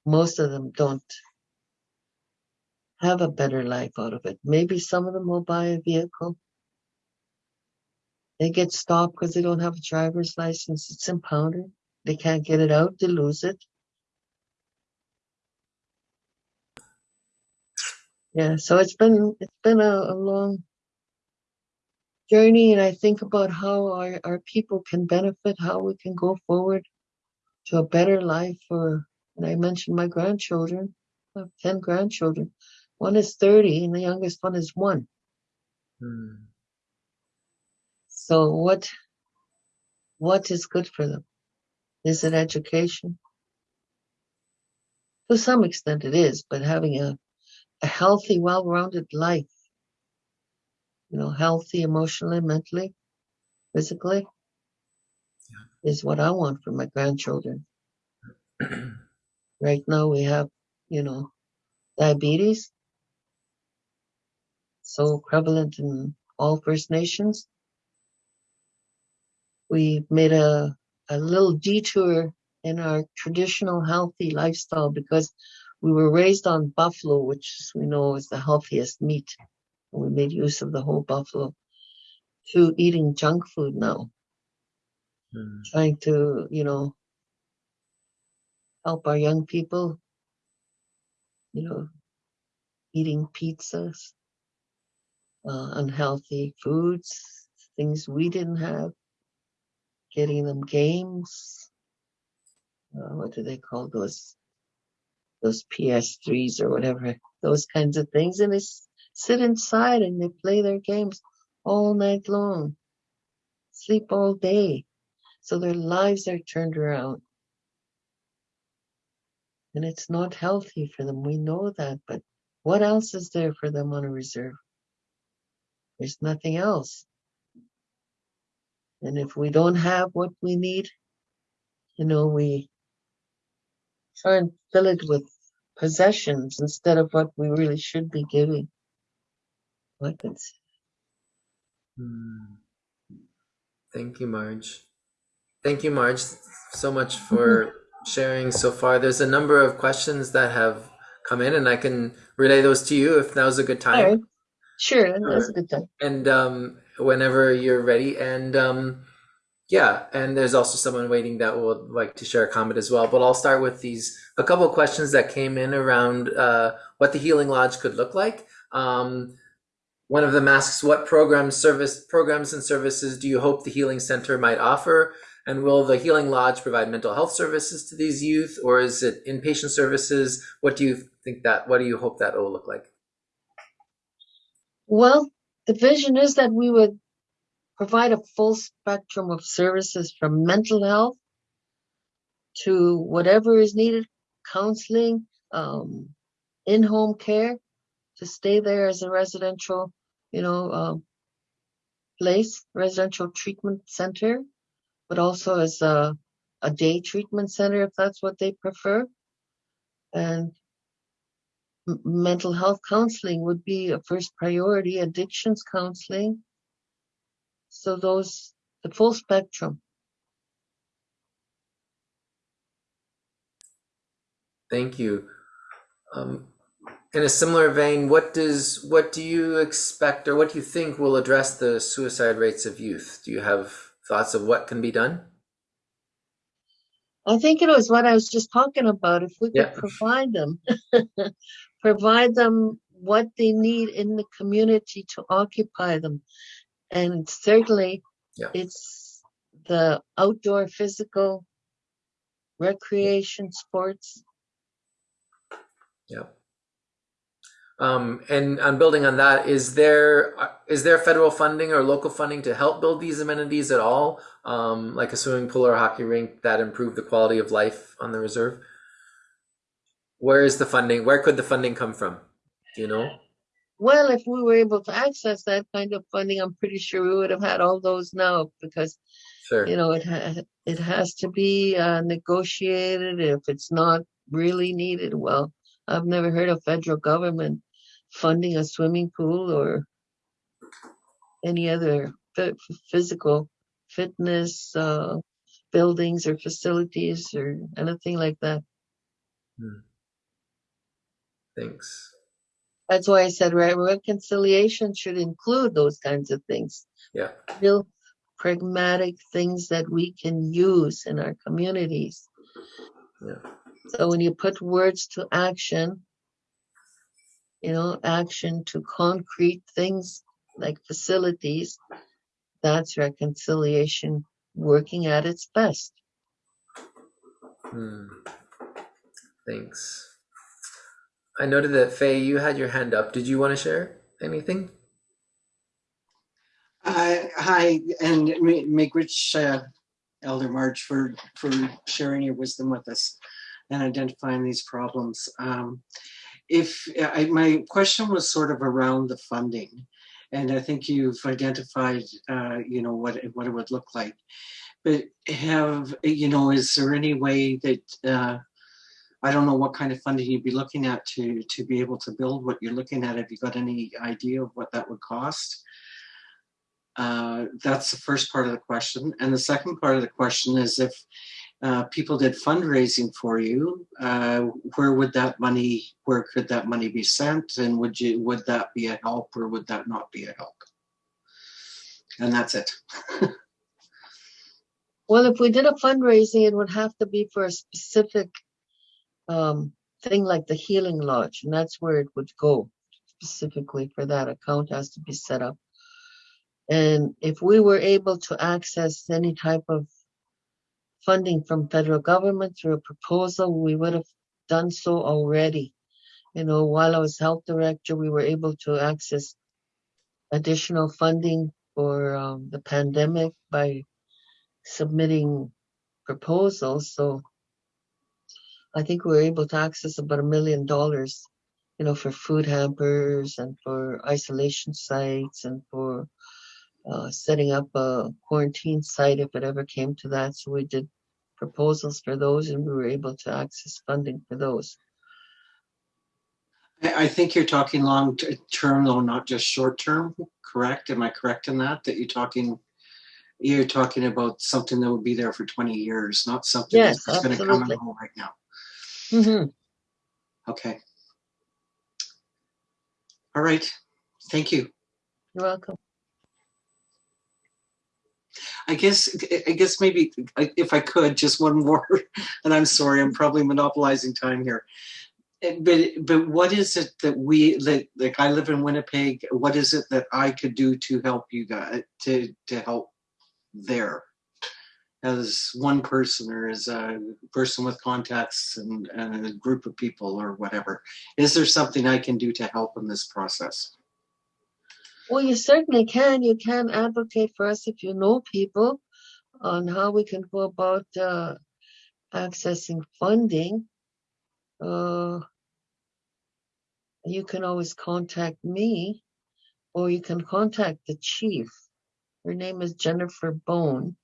Speaker 3: most of them don't have a better life out of it. Maybe some of them will buy a vehicle. They get stopped because they don't have a driver's license. It's impounded. They can't get it out. They lose it. Yeah, so it's been it's been a, a long journey, and I think about how our, our people can benefit, how we can go forward to a better life for. And I mentioned my grandchildren. I have ten grandchildren. One is thirty, and the youngest one is one.
Speaker 5: Hmm.
Speaker 3: So what what is good for them? Is it education? To some extent it is, but having a, a healthy, well-rounded life, you know, healthy emotionally, mentally, physically, is what I want for my grandchildren. (clears throat) Right now we have, you know, diabetes, so prevalent in all First Nations. We made a, a little detour in our traditional healthy lifestyle because we were raised on buffalo, which we know is the healthiest meat. And we made use of the whole buffalo to eating junk food now,
Speaker 5: Hmm.
Speaker 3: trying to, you know, help our young people, you know, eating pizzas, uh, unhealthy foods, things we didn't have, getting them games. Uh, what do they call those? Those PS3s or whatever, those kinds of things. And they sit inside and they play their games all night long, sleep all day. So their lives are turned around. And it's not healthy for them. We know that, but what else is there for them on a reserve? There's nothing else. And if we don't have what we need, you know, we try and fill it with possessions instead of what we really should be giving. Weapons.
Speaker 5: Hmm. Thank you, Marge. Thank you, Marge, so much for sharing so far. There's a number of questions that have come in, and I can relay those to you if now's a good time.
Speaker 3: Right. Sure, that's a good time.
Speaker 5: and um, whenever you're ready. And um, yeah, and there's also someone waiting that would like to share a comment as well. But I'll start with these a couple of questions that came in around uh, what the Healing Lodge could look like. Um, one of them asks, "What programs, service programs, and services do you hope the Healing Center might offer?" And will the Healing Lodge provide mental health services to these youth, or is it inpatient services? What do you think that? What do you hope that will look like?
Speaker 3: Well, the vision is that we would provide a full spectrum of services from mental health to whatever is needed, counseling, um, in-home care, to stay there as a residential, you know, um, place, residential treatment center, but also as a, a day treatment center if that's what they prefer. And mental health counseling would be a first priority, addictions counseling. So those, the full spectrum.
Speaker 5: Thank you. Um, in a similar vein, what does what do you expect or what do you think will address the suicide rates of youth? Do you have thoughts of what can be done?
Speaker 3: I think it was what I was just talking about. If we could
Speaker 5: Yeah.
Speaker 3: provide them, (laughs) provide them what they need in the community to occupy them. And certainly
Speaker 5: Yeah.
Speaker 3: it's the outdoor physical recreation sports.
Speaker 5: Yeah. Um, and on building on that, is there uh, there federal funding or local funding to help build these amenities at all, um, like a swimming pool or a hockey rink that improve the quality of life on the reserve? Where is the funding? Where could the funding come from? Do you know?
Speaker 3: Well, if we were able to access that kind of funding, I'm pretty sure we would have had all those now because
Speaker 5: Sure.
Speaker 3: you know it ha- it has to be uh, negotiated if it's not really needed well i've never heard of federal government funding a swimming pool or any other physical fitness uh, buildings or facilities or anything like that
Speaker 5: Thanks.
Speaker 3: that's why i said right reconciliation should include those kinds of things
Speaker 5: Yeah.
Speaker 3: real pragmatic things that we can use in our communities.
Speaker 5: Yeah.
Speaker 3: So when you put words to action, you know, action to concrete things like facilities, that's reconciliation working at its best.
Speaker 5: Hmm. Thanks. I noted that Faye, you had your hand up. Did you want to share anything?
Speaker 6: Uh, hi, and ma- miigwech uh, Elder Marge for for sharing your wisdom with us and identifying these problems. Um, if I, my question was sort of around the funding, and I think you've identified, uh, you know, what it, what it would look like. But have you know, is there any way that uh, I don't know what kind of funding you'd be looking at to to be able to build what you're looking at? Have you got any idea of what that would cost? Uh, that's the first part of the question. And the second part of the question is if uh, people did fundraising for you, uh, where would that money, where could that money be sent? And would you, would that be a help or would that not be a help? And that's it. (laughs)
Speaker 3: Well, if we did a fundraising, it would have to be for a specific um, thing like the Healing Lodge, and that's where it would go specifically for that account has to be set up. And if we were able to access any type of funding from federal government through a proposal, we would have done so already. You know, while I was health director, we were able to access additional funding for um, the pandemic by submitting proposals. So I think we were able to access about a million dollars, you know, for food hampers and for isolation sites and for uh, setting up a quarantine site if it ever came to that. So we did proposals for those and we were able to access funding for those.
Speaker 6: I, I think you're talking long term though, not just short term, correct? Am I correct in that? That you're talking, you're talking about something that would be there for 20 years, not something
Speaker 3: Yes,
Speaker 6: that's going to come and go right now.
Speaker 3: Mhm.
Speaker 6: Okay. All right. Thank you.
Speaker 3: You're welcome.
Speaker 6: I guess I guess maybe if I could just one more, (laughs) and I'm sorry, I'm probably monopolizing time here. Eh, But but what is it that we like? Like I live in Winnipeg. What is it that I could do to help you guys to to help there? As one person or as a person with contacts and, and a group of people or whatever, is there something I can do to help in this process?
Speaker 3: Well, you certainly can. You can advocate for us if you know people on how we can go about uh, accessing funding. Uh, you can always contact me or you can contact the chief. Her name is Jennifer Bone.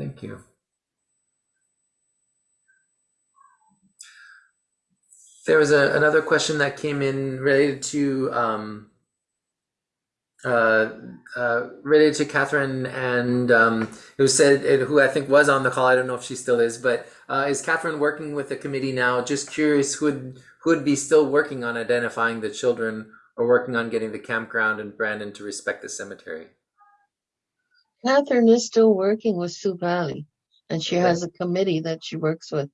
Speaker 5: Thank you. There was a, another question that came in related to um, uh, uh, related to Catherine, and um, was said it, who I think was on the call. I don't know if she still is, but uh, is Catherine working with the committee now? Just curious, who would who would be still working on identifying the children or working on getting the campground and Brandon to respect the cemetery?
Speaker 3: Catherine is still working with Sioux Valley and she has a committee that she works with.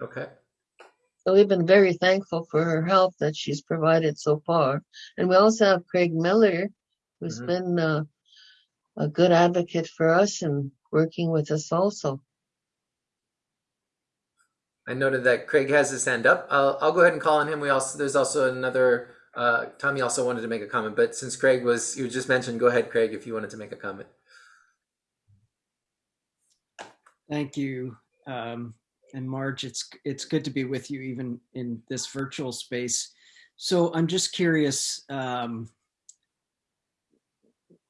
Speaker 5: Okay.
Speaker 3: So we've been very thankful for her help that she's provided so far. And we also have Craig Miller, who's
Speaker 5: Mhm.
Speaker 3: been uh, a good advocate for us and working with us also.
Speaker 5: I noted that Craig has his hand up. I'll, I'll go ahead and call on him. We also there's also another uh, Tommy also wanted to make a comment, but since Craig was you just mentioned, go ahead, Craig, if you wanted to make a comment.
Speaker 7: Thank you. Um, and Marge, it's it's good to be with you even in this virtual space. So I'm just curious, um,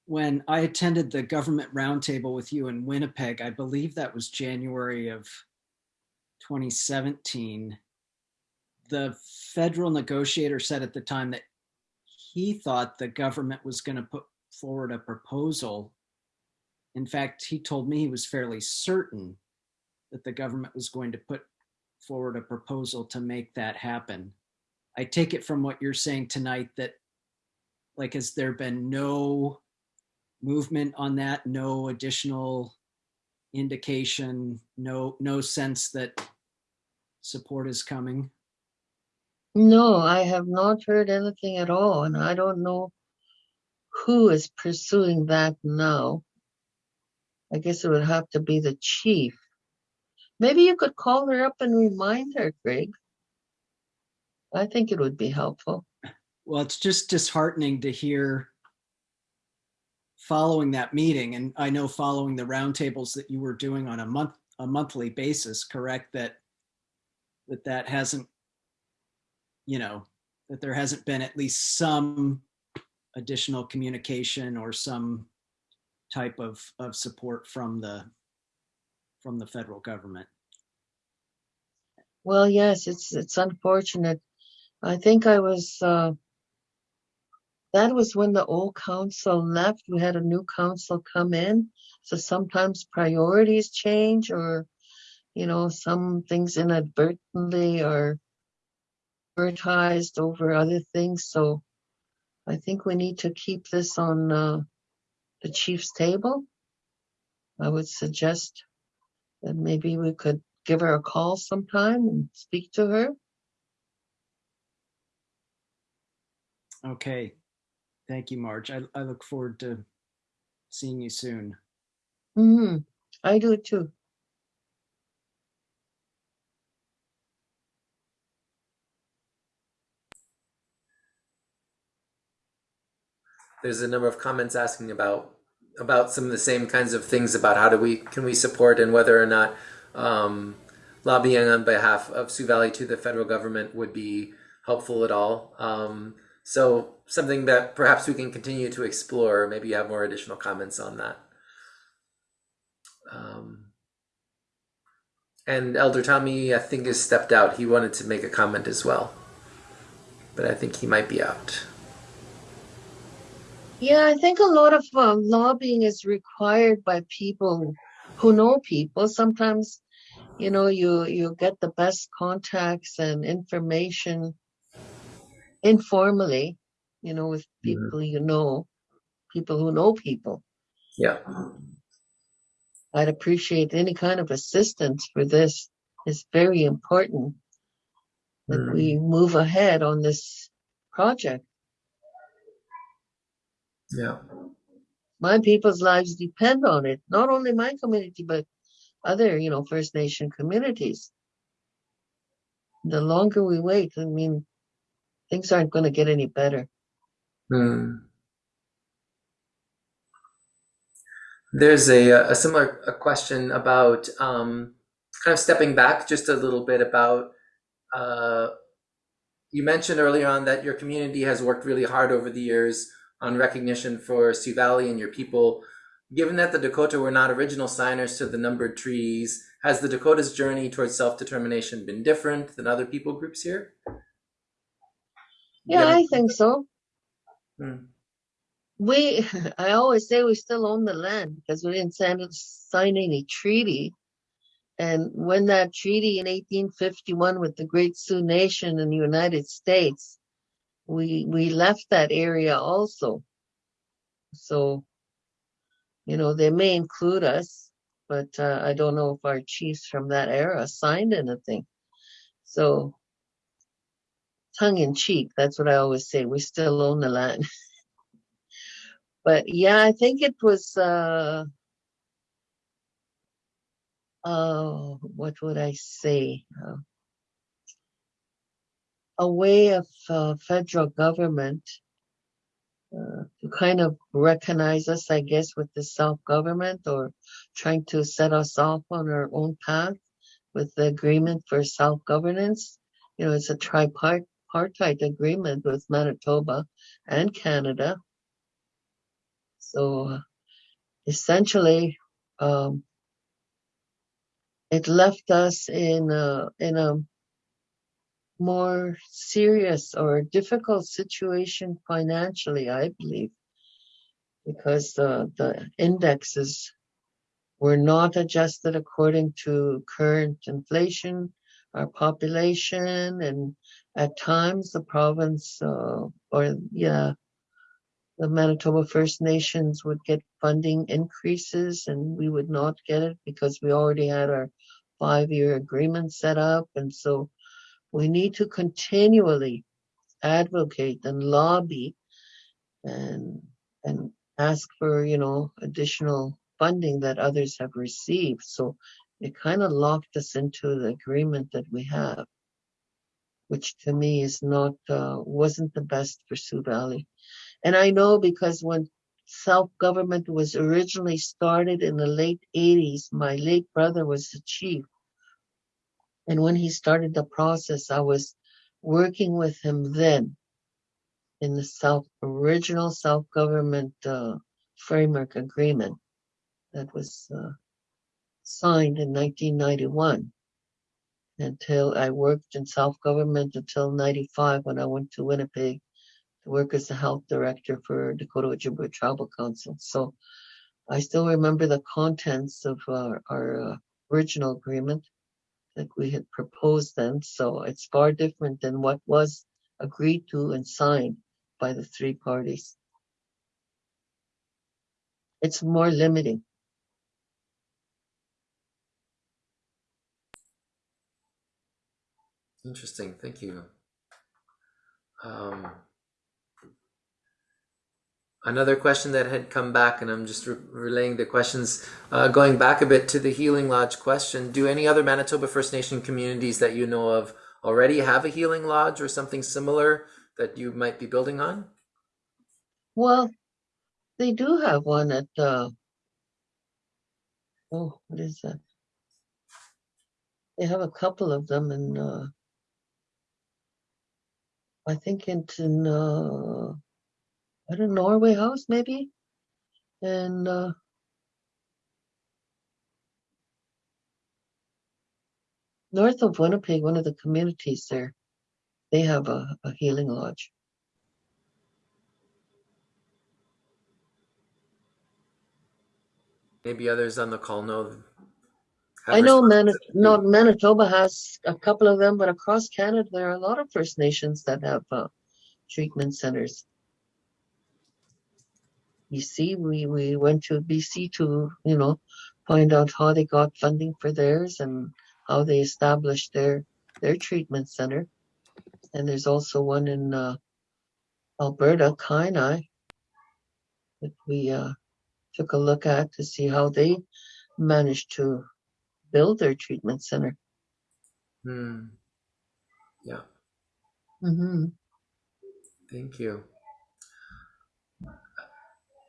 Speaker 7: when I attended the government roundtable with you in Winnipeg, I believe that was January of 2017. The federal negotiator said at the time that he thought the government was going to put forward a proposal. In fact, he told me he was fairly certain that the government was going to put forward a proposal to make that happen. I take it from what you're saying tonight that, like, has there been no movement on that? No additional indication? No, no sense that support is coming?
Speaker 3: No, I have not heard anything at all, and I don't know who is pursuing that now. I guess it would have to be the chief. Maybe you could call her up and remind her, Greg. I think it would be helpful.
Speaker 7: Well, it's just disheartening to hear following that meeting, and I know following the roundtables that you were doing on a month, a monthly basis, correct? That that that hasn't, you know, that there hasn't been at least some additional communication or some type of of support from the from the federal government.
Speaker 3: Well, yes, it's it's unfortunate. I think I was uh that was when the old council left. We had a new council come in. So sometimes priorities change or you know, some things inadvertently are prioritized over other things. So I think we need to keep this on uh, the chief's table. I would suggest that maybe we could give her a call sometime and speak to her.
Speaker 7: Okay, thank you, Marge. I, I look forward to seeing you soon.
Speaker 3: hmm I do too.
Speaker 5: There's a number of comments asking about about some of the same kinds of things about how do we can we support and whether or not um, lobbying on behalf of Sioux Valley to the federal government would be helpful at all. Um, so something that perhaps we can continue to explore. Maybe you have more additional comments on that. Um, and Elder Tommy, I think, has stepped out. He wanted to make a comment as well, but I think he might be out.
Speaker 3: Yeah, I think a lot of um, lobbying is required by people who know people. Sometimes, you know, you you get the best contacts and information informally, you know, with people you know, people who know people.
Speaker 5: Yeah.
Speaker 3: I'd appreciate any kind of assistance for this. It's very important that
Speaker 5: Mm.
Speaker 3: we move ahead on this project.
Speaker 5: Yeah.
Speaker 3: My people's lives depend on it. Not only my community, but other, you know, First Nation communities. The longer we wait, I mean, things aren't going to get any better.
Speaker 5: Hmm. There's a, a similar a question about um, kind of stepping back just a little bit about. Uh, you mentioned earlier on that your community has worked really hard over the years on recognition for Sioux Valley and your people. Given that the Dakota were not original signers to the numbered treaties, has the Dakota's journey towards self determination been different than other people groups here?
Speaker 3: Yeah,
Speaker 5: Yeah.
Speaker 3: I think so.
Speaker 5: Hmm.
Speaker 3: We, (laughs) I always say we still own the land because we didn't sign, sign any treaty. And when that treaty in 1851 with the Great Sioux Nation in the United States, we we left that area also. So, you know, they may include us, but uh, I don't know if our chiefs from that era signed anything. So, tongue in cheek, that's what I always say. We still own the land. (laughs) but yeah, I think it was uh uh what would I say? Uh, way of uh, federal government uh, to kind of recognize us, I guess, with the self-government or trying to set us off on our own path with the agreement for self-governance. You know, it's a tripartite agreement with Manitoba and Canada. So essentially, um, it left us in a, in a more serious or difficult situation financially, I believe, because the, the indexes were not adjusted according to current inflation, our population, and at times the province, uh, or yeah, the Manitoba First Nations would get funding increases and we would not get it because we already had our five-year agreement set up. And so we need to continually advocate and lobby and and ask for you know additional funding that others have received. So it kind of locked us into the agreement that we have which to me is not uh, wasn't the best for sioux valley. And i know because when self-government was originally started in the late 80s my late brother was the chief and when he started the process, I was working with him then in the self original self government uh, framework agreement that was uh, signed in 1991. Until I worked in self government until 95 when I went to Winnipeg to work as the health director for Dakota Ojibwe Tribal Council. So I still remember the contents of our, our uh, original agreement that we had proposed then. So it's far different than what was agreed to and signed by the three parties. It's more limiting.
Speaker 5: Interesting. Thank you. Um, another question that had come back, and I'm just re- relaying the questions, uh, going back a bit to the Healing Lodge question. Do any other Manitoba First Nation communities that you know of already have a Healing Lodge or something similar that you might be building on?
Speaker 3: Well, They do have one at, uh, oh, what is that? They have a couple of them in, uh, I think in, uh, I don't know, Norway House maybe? And, uh, north of Winnipeg, one of the communities there, they have a, a healing lodge.
Speaker 5: Maybe others on the call know.
Speaker 3: I know Mani-
Speaker 5: responsibility.
Speaker 3: no, Manitoba has a couple of them, but across Canada, there are a lot of First Nations that have uh, treatment centers. BC, we, we went to BC to, you know, find out how they got funding for theirs and how they established their, their treatment center. And there's also one in uh, Alberta, Kainai, that we uh, took a look at to see how they managed to build their treatment center.
Speaker 5: Hmm. Yeah,
Speaker 3: hmm
Speaker 5: thank you.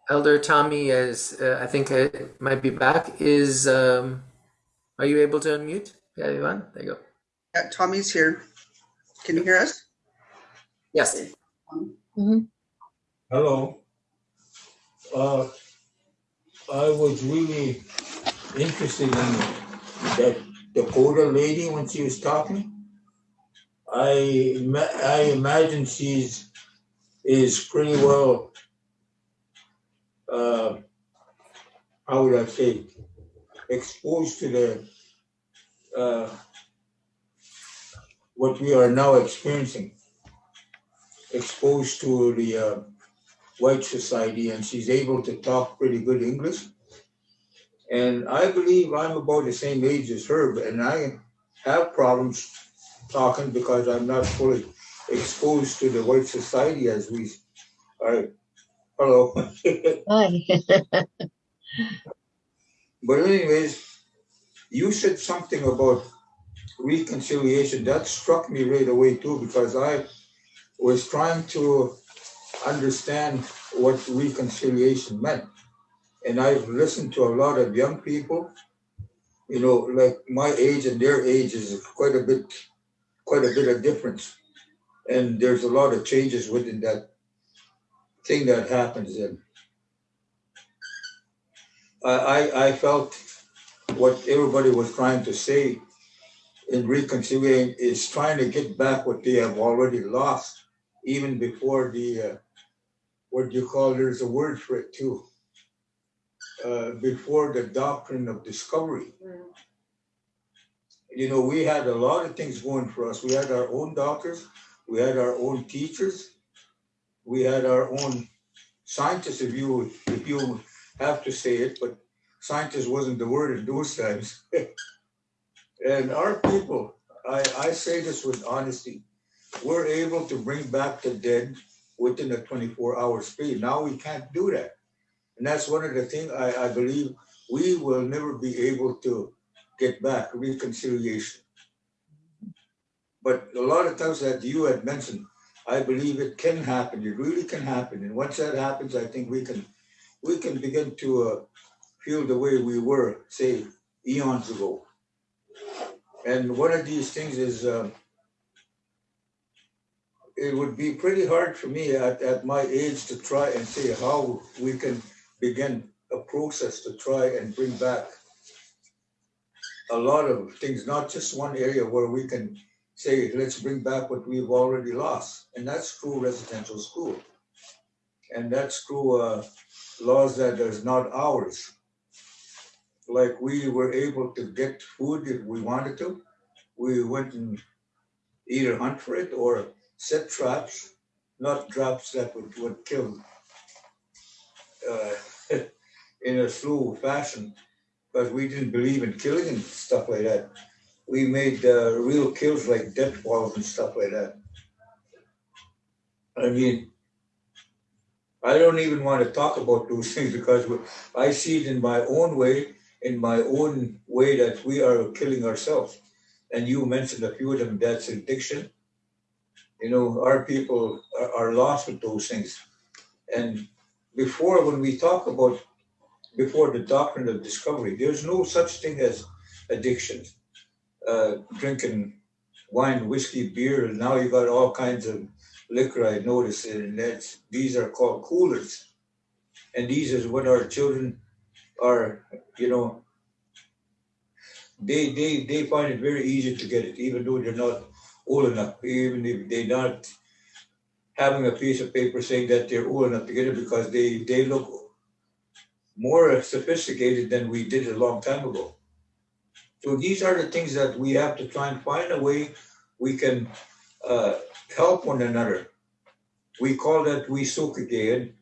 Speaker 5: Elder Tommy, as uh, I think I might be back, is um, are you able to unmute? Yeah, Ivan, there you go.
Speaker 8: Yeah, Tommy's here. Can you hear us?
Speaker 5: Yes.
Speaker 3: hmm
Speaker 9: Hello. Uh, I was really interested in that Dakota lady when she was talking. I ima- I imagine she's is pretty well. Uh, how would I say? Exposed to the uh, what we are now experiencing. Exposed to the uh, white society and she's able to talk pretty good English. And I believe I'm about the same age as her, and I have problems talking because I'm not fully exposed to the white society as we are. Hello.
Speaker 3: Hi.
Speaker 9: But anyways, you said something about reconciliation. That struck me right away too, because I was trying to understand what reconciliation meant. And I've listened to a lot of young people, you know, like my age and their age is quite a bit, quite a bit of difference. And there's a lot of changes within that thing that happens and I, I, I felt what everybody was trying to say in reconciliating is trying to get back what they have already lost, even before the, uh, what do you call, there's a word for it too. Uh, before the doctrine of discovery. You know, we had a lot of things going for us. We had our own doctors, we had our own teachers, we had our own scientists, if you, if you have to say it, but scientist wasn't the word in those (laughs) times. and our people, I, I say this with honesty, we're able to bring back the dead within a 24 hour speed. Now we can't do that. And that's one of the things I, I believe we will never be able to get back reconciliation. But a lot of times that you had mentioned, I believe it can happen. It really can happen. And once that happens, I think we can we can begin to uh, feel the way we were, say, eons ago. And one of these things is uh, it would be pretty hard for me at, at my age to try and say how we can begin a process to try and bring back a lot of things, not just one area where we can say, let's bring back what we've already lost. And that's true residential school. And that's true uh, laws that is not ours. Like we were able to get food if we wanted to. We went and either hunt for it or set traps, not traps that would, would kill uh, (laughs) in a slow fashion, but we didn't believe in killing and stuff like that. We made uh, real kills like death balls and stuff like that. I mean, I don't even want to talk about those (laughs) things because I see it in my own way, in my own way that we are killing ourselves. And you mentioned a few of them, that's addiction. You know, our people are, are lost with those things. And before when we talk about before the doctrine of discovery, there's no such thing as addiction. Uh, drinking wine, whiskey, beer, and now you got all kinds of liquor. I noticed, and that's these are called coolers, and these is what our children are. You know, they they they find it very easy to get it, even though they're not old enough, even if they're not having a piece of paper saying that they're old enough to get it because they they look more sophisticated than we did a long time ago. So these are the things that we have to try and find a way we can uh, help one another. We call that we Sukagean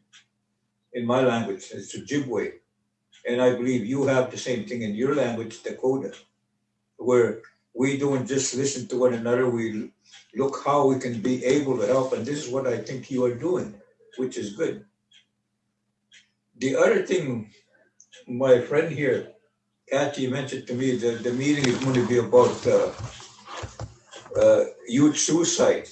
Speaker 9: in my language, it's Ojibwe. And I believe you have the same thing in your language, Dakota, where we don't just listen to one another, we look how we can be able to help. And this is what I think you are doing, which is good. The other thing, my friend here, Kathy mentioned to me that the meeting is going to be about uh, uh, youth suicide.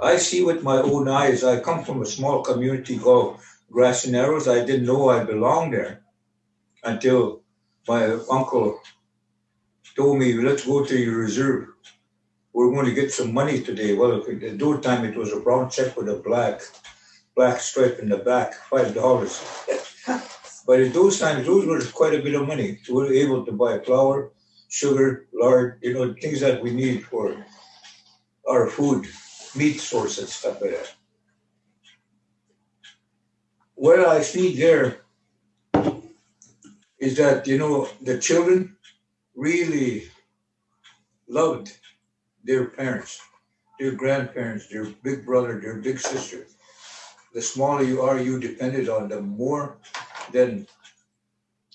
Speaker 9: I see with my own eyes. I come from a small community called Grassy Narrows. I didn't know I belonged there until my uncle told me, let's go to your reserve. We're going to get some money today. Well, at that time, it was a brown check with a black, black stripe in the back, five dollars. (laughs) but at those times, those were quite a bit of money. We were able to buy flour, sugar, lard, you know, things that we need for our food, meat sources, stuff like that. What I see there is that, you know, the children really loved their parents, their grandparents, their big brother, their big sister. The smaller you are, you depended on them more than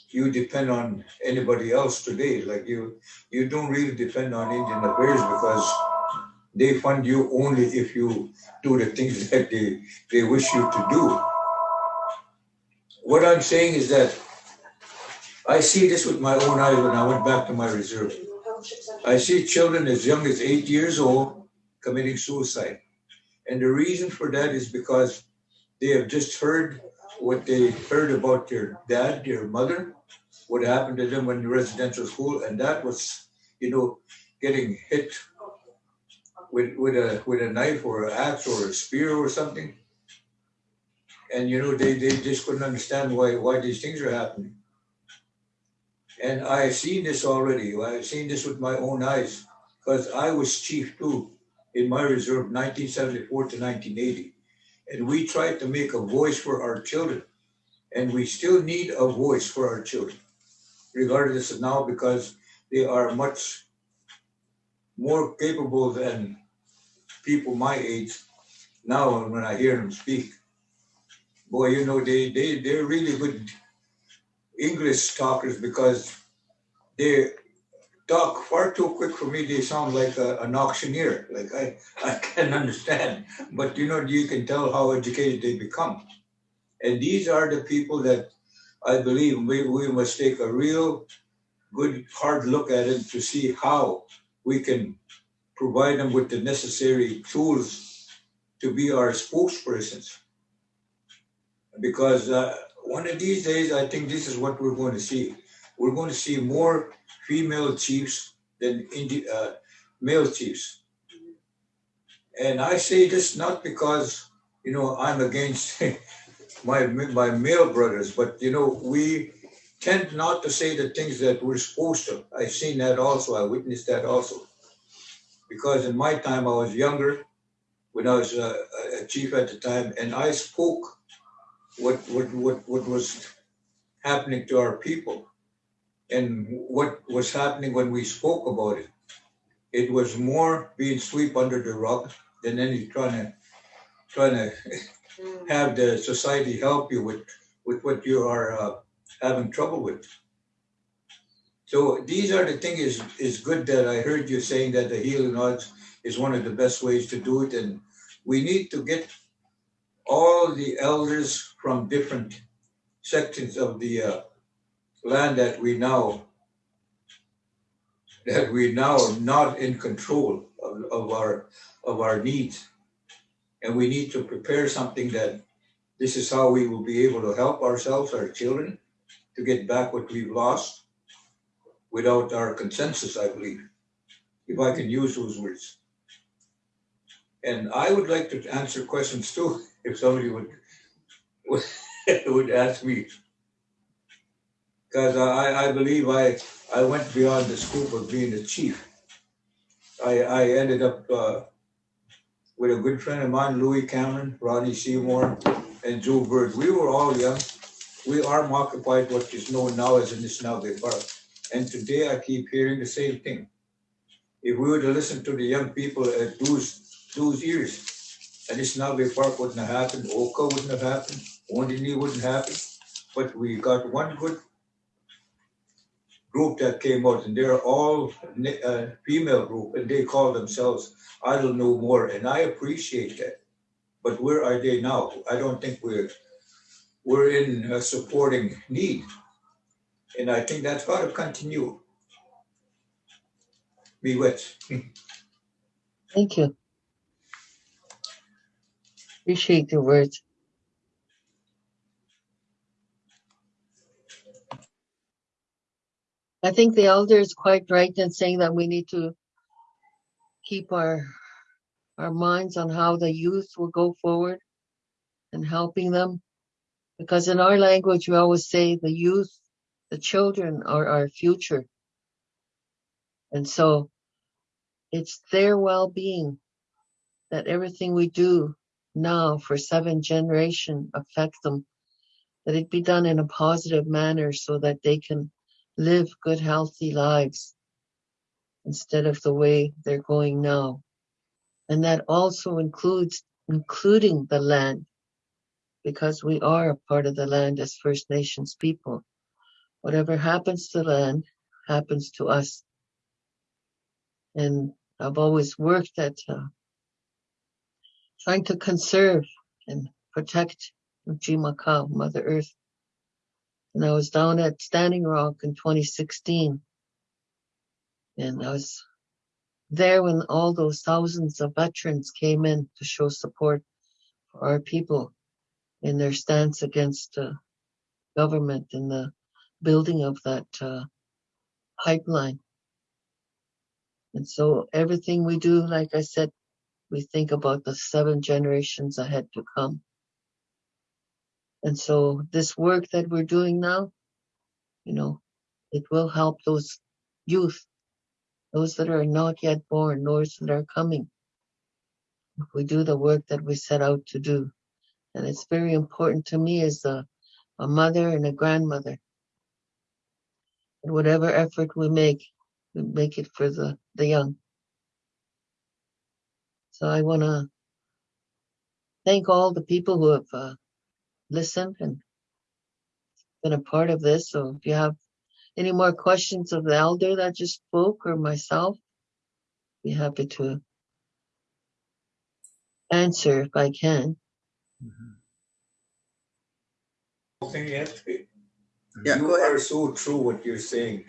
Speaker 9: you depend on anybody else today. Like you, you don't really depend on Indian Affairs because they fund you only if you do the things (laughs) that they, they wish you to do. What I'm saying is that I see this with my own eyes when I went back to my reserve. I see children as young as eight years old committing suicide. And the reason for that is because they have just heard what they heard about your dad, your mother, what happened to them when the residential school, and that was, you know, getting hit with with a with a knife or an axe or a spear or something. And you know, they, they just couldn't understand why why these things are happening. And I've seen this already. I've seen this with my own eyes because I was chief too in my reserve 1974 to 1980. And we tried to make a voice for our children. And we still need a voice for our children, regardless of now, because they are much more capable than people my age now when I hear them speak. Boy, you know, they, they, they're really good English talkers because they talk far too quick for me. They sound like a, an auctioneer. Like I, I can't understand. But you know, you can tell how educated they become. And these are the people that I believe we, we must take a real good hard look at it to see how we can provide them with the necessary tools to be our spokespersons. Because uh, one of these days, I think this is what we're going to see. We're going to see more female chiefs than Indi- uh, male chiefs. And I say this not because, you know, I'm against (laughs) my, my male brothers, but, you know, we tend not to say the things that we're supposed to. I've seen that also. I witnessed that also. Because in my time, I was younger when I was a, a chief at the time, and I spoke what, what, what, what was happening to our people and what was happening when we spoke about it. It was more being swept under the rug than any trying to trying to have the society help you with with what you are uh, having trouble with. So these are the things is is good that I heard you saying that the healing arts is one of the best ways to do it, and we need to get all the elders from different sections of the uh, land that we now that we now are not in control of, of our of our needs and we need to prepare something that This is how we will be able to help ourselves, our children, to get back what we've lost without our consensus, I believe, if I can use those words. And I would like to answer questions too, (laughs) if somebody would, would, (laughs) would ask me. Because I, I believe I, I went beyond the scope of being a chief. I, I ended up uh, with a good friend of mine, Louis Cameron, Ronnie Seymour, and Joe Bird. We were all young. We arm occupied what is known now as the Anishinaabe Park. And today I keep hearing the same thing. If we were to listen to the young people at those, those years, Anishinaabe Park wouldn't have happened, Oka wouldn't have happened, Wounded Knee wouldn't happen. But we got one good group that came out, and they're all uh, female group, and they call themselves Idle No More, and I appreciate that. But where are they now? I don't think we're we're in a supporting need, and I think that's got to continue. Be wet.
Speaker 3: Thank you. Appreciate your words. I think the elder is quite right in saying that we need to keep our our minds on how the youth will go forward and helping them. Because in our language, we always say the youth, the children are our future. And so it's their well being that everything we do now for seven generation affect them, that it be done in a positive manner so that they can live good, healthy lives instead of the way they're going now. And that also includes including the land, because we are a part of the land as First Nations people. Whatever happens to land happens to us. And I've always worked at uh, trying to conserve and protect Jimaka, Mother Earth. And I was down at Standing Rock in 2016. And I was there when all those thousands of veterans came in to show support for our people in their stance against uh, government and the building of that uh, pipeline. And so everything we do, like I said, we think about the seven generations ahead to come. And so this work that we're doing now, you know, it will help those youth, those that are not yet born, those that are coming. If we do the work that we set out to do. And it's very important to me as a, a mother and a grandmother. And whatever effort we make, we make it for the, the young. So I want to thank all the people who have uh, listened and been a part of this. So if you have any more questions of the elder that just spoke or myself, be happy to answer if I can. Mm-hmm.
Speaker 9: Thing you have to be.
Speaker 8: Yeah,
Speaker 9: You are so true what you're saying.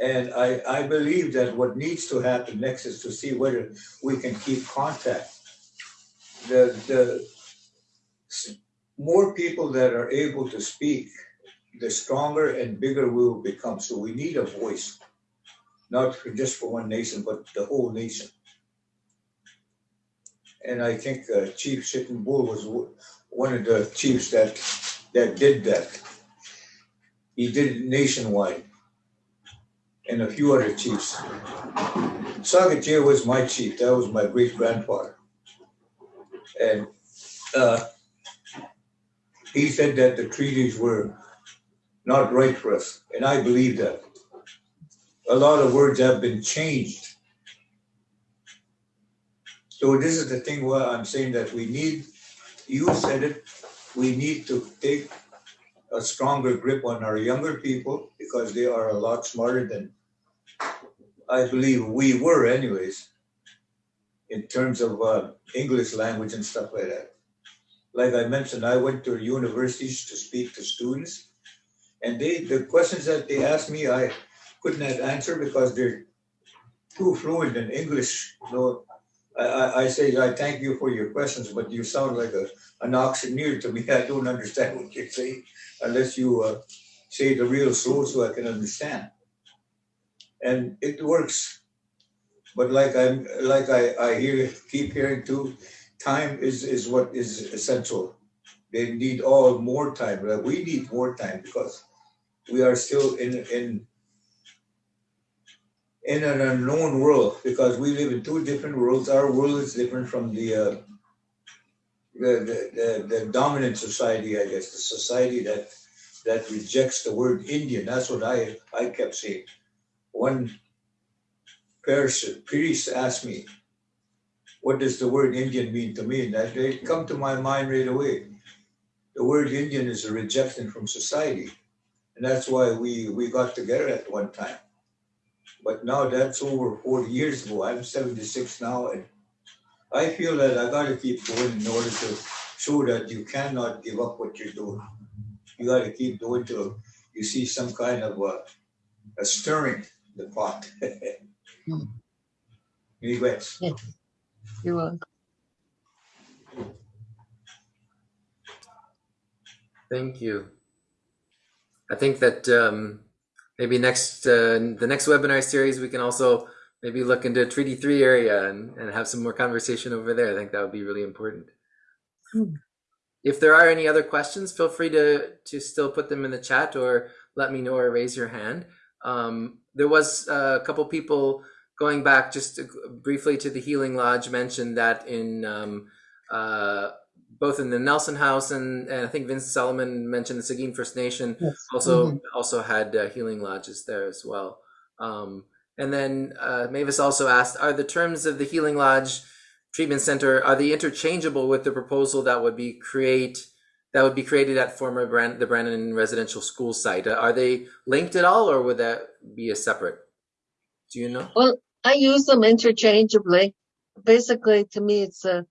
Speaker 9: And I, I believe that what needs to happen next is to see whether we can keep contact. The, the s- more people that are able to speak, the stronger and bigger we will become. So we need a voice, not just for one nation, but the whole nation. And I think uh, Chief Sitting Bull was one of the chiefs that, that did that. He did it nationwide. And a few other chiefs. Sagatier was my chief, that was my great grandfather. And uh, he said that the treaties were not right for us, and I believe that. A lot of words have been changed. So this is the thing where I'm saying that we need, you said it, we need to take a stronger grip on our younger people because they are a lot smarter than I believe we were anyways, in terms of uh, English language and stuff like that. Like I mentioned, I went to universities to speak to students. And they, the questions that they asked me, I couldn't answer because they're too fluent in English. So I, I, I say, I thank you for your questions, but you sound like a, an auctioneer to me. (laughs) I don't understand what you're saying unless you, uh, say the real slow so I can understand. And it works. But like I'm, like I, I hear, keep hearing too, time is, is what is essential. They need all more time, Like, we need more time because we are still in, in, in an unknown world because we live in two different worlds. Our world is different from the, uh, the, the, the dominant society, I guess, the society that, that rejects the word Indian. That's what I, I kept saying. One person, priest asked me, what does the word Indian mean to me? And that it come to my mind right away. The word Indian is a rejection from society. And that's why we, we got together at one time. But now that's over 40 years ago. I'm 76 now, and I feel that I gotta keep going in order to show that you cannot give up what you're doing. You gotta keep doing till you see some kind of a, a stirring the pot. (laughs)
Speaker 3: Hmm.
Speaker 9: Anyways,
Speaker 3: You're welcome.
Speaker 5: Thank you. I think that um, maybe next uh, the next webinar series we can also maybe look into Treaty Three area and, and have some more conversation over there. I think that would be really important.
Speaker 3: Hmm.
Speaker 5: If there are any other questions, feel free to to still put them in the chat or let me know or raise your hand. Um, there was uh, a couple people going back just to, briefly to the Healing Lodge mentioned that in um, uh, both in the Nelson House and, and I think Vince Solomon mentioned the Sagkeeng First Nation
Speaker 3: Yes.
Speaker 5: also
Speaker 3: Mhm.
Speaker 5: also had uh, healing lodges there as well. Um, and then uh, Mavis also asked, are the terms of the Healing Lodge Treatment Center are they interchangeable with the proposal that would be create that would be created at former Brand, the Brandon Residential School site? Are they linked at all, or would that be a separate? Do you know?
Speaker 3: Well, I use them interchangeably. Basically, to me, it's a,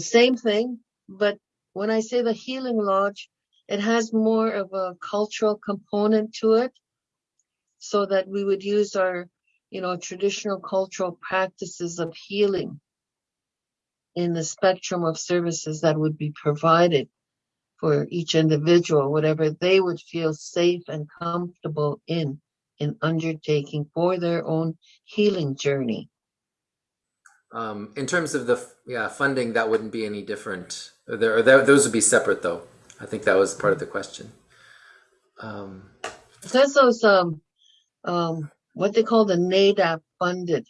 Speaker 3: same thing, but when I say the healing lodge, it has more of a cultural component to it. So that we would use our, you know, traditional cultural practices of healing in the spectrum of services that would be provided for each individual, whatever they would feel safe and comfortable in, in undertaking for their own healing journey.
Speaker 5: Um, in terms of the yeah funding, that wouldn't be any different. There, those would be separate, though. I think that was part of the question. Um,
Speaker 3: Because those, um, um, what they call the NADAP funded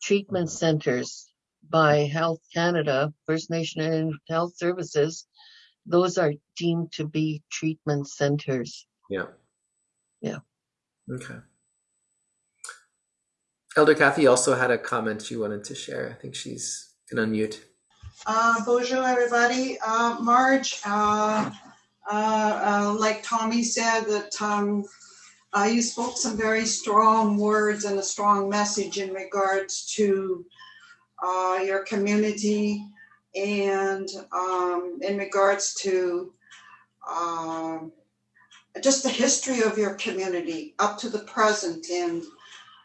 Speaker 3: treatment centers by Health Canada, First Nation and Health Services, those are deemed to be treatment centers.
Speaker 5: yeah.
Speaker 3: Yeah.
Speaker 5: Okay. Elder Kathy also had a comment she wanted to share. I think she's can unmute.
Speaker 10: Uh, bonjour, everybody. Uh, Marge, uh, uh, uh, like Tommy said, that um, uh, you spoke some very strong words and a strong message in regards to your community and um, in regards to um, just the history of your community up to the present and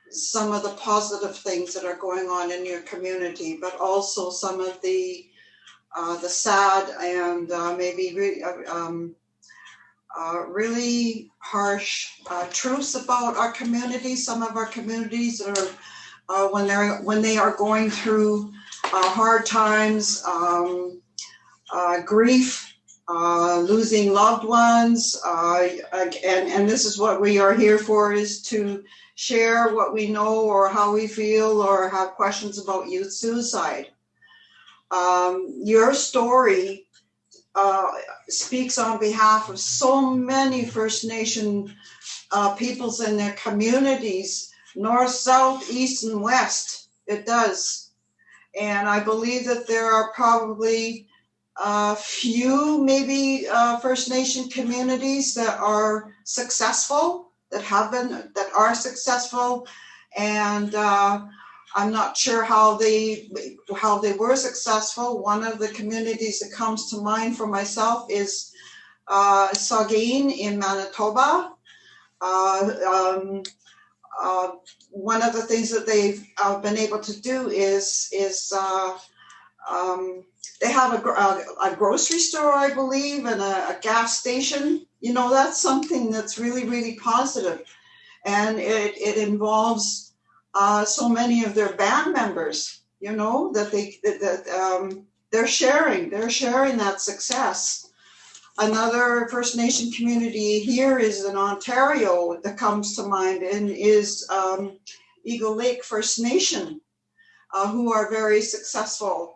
Speaker 10: some of the positive things that are going on in your community, but also some of the uh, the sad and uh, maybe re- uh, um, uh, really harsh uh, truths about our community. Some of our communities are uh, when they're when they are going through hard times, um, grief, uh, losing loved ones, uh, and and this is what we are here for: is to share what we know or how we feel or have questions about youth suicide. Um, your story uh, speaks on behalf of so many First Nation uh, peoples and their communities, north, south, east, and west. It does. And I believe that there are probably a few, maybe uh, First Nation communities that are successful, that have been, that are successful. And uh, I'm not sure how they how they were successful. One of the communities that comes to mind for myself is uh, Sagkeeng in Manitoba. Uh, um, uh, one of the things that they've uh, been able to do is is uh, um, they have a, a, a grocery store, I believe, and a, a gas station. You know, that's something that's really really positive, and it it involves uh, so many of their band members. You know that they that, that um, they're sharing they're sharing that success. Another First Nation community here is in Ontario that comes to mind and is um, Eagle Lake First Nation, uh, who are very successful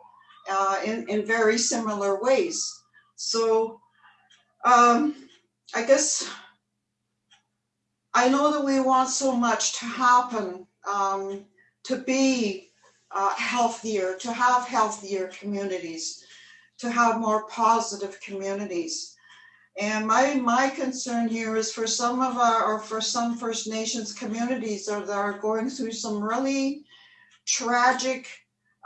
Speaker 10: uh, in, in very similar ways. So um, I guess I know that we want so much to happen, um, to be uh, healthier, to have healthier communities, to have more positive communities. And my, my concern here is for some of our, or for some First Nations communities that are going through some really tragic,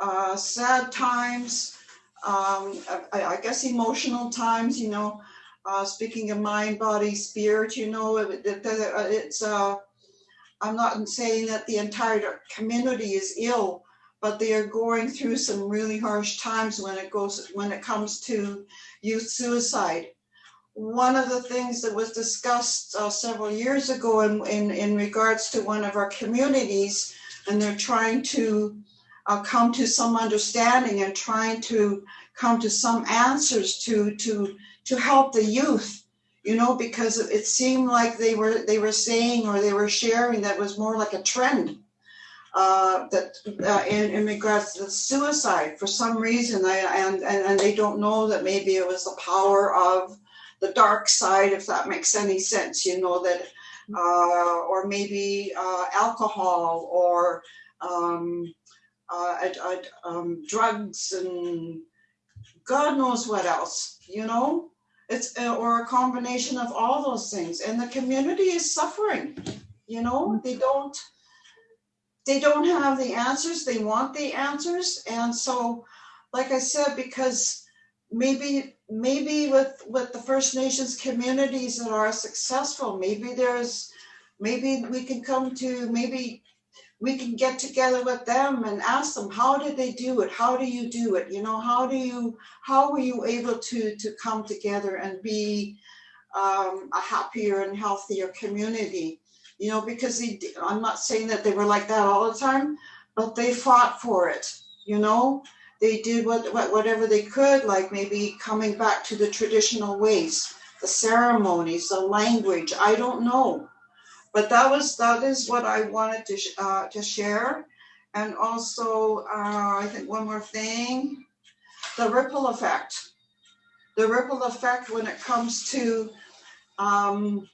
Speaker 10: uh, sad times, um, I, I guess emotional times, you know, uh, speaking of mind, body, spirit, you know, it, it, it's, uh, I'm not saying that the entire community is ill, but they are going through some really harsh times when it goes, when it comes to youth suicide. One of the things that was discussed uh, several years ago in, in, in regards to one of our communities, and they're trying to uh, come to some understanding and trying to come to some answers to to to help the youth you know because it seemed like they were they were saying or they were sharing that was more like a trend uh, that uh, in, in regards to suicide. For some reason I, and, and and they don't know that maybe it was the power of the dark side if that makes any sense you know that uh, or maybe uh, alcohol or um, uh, ad- ad- um, drugs and God knows what else, you know? It's, uh, or a combination of all those things. And the community is suffering, you know? They don't, they don't have the answers. They want the answers. And so, like I said, because maybe, maybe with, with the First Nations communities that are successful, maybe there's, maybe we can come to, maybe we can get together with them and ask them how did they do it? How do you do it? You know how do you how were you able to to come together and be um, a happier and healthier community? You know because i'm not saying that they were like that all the time but they fought for it you know? They did what, what whatever they could like maybe coming back to the traditional ways the ceremonies the language i don't know but that was that is what I wanted to sh- uh, to share, and also uh, I think one more thing, the ripple effect, the ripple effect when it comes to um,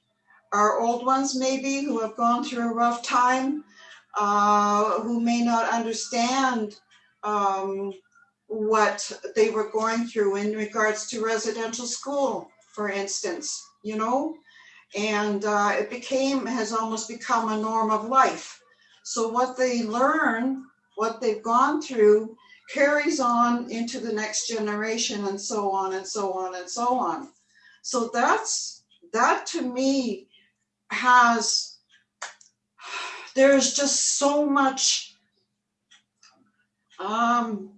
Speaker 10: our old ones maybe who have gone through a rough time, uh, who may not understand um, what they were going through in regards to residential school, for instance, you know and uh, it became has almost become a norm of life. So what they learn what they've gone through carries on into the next generation and so on and so on and so on. So that's that to me has there's just so much um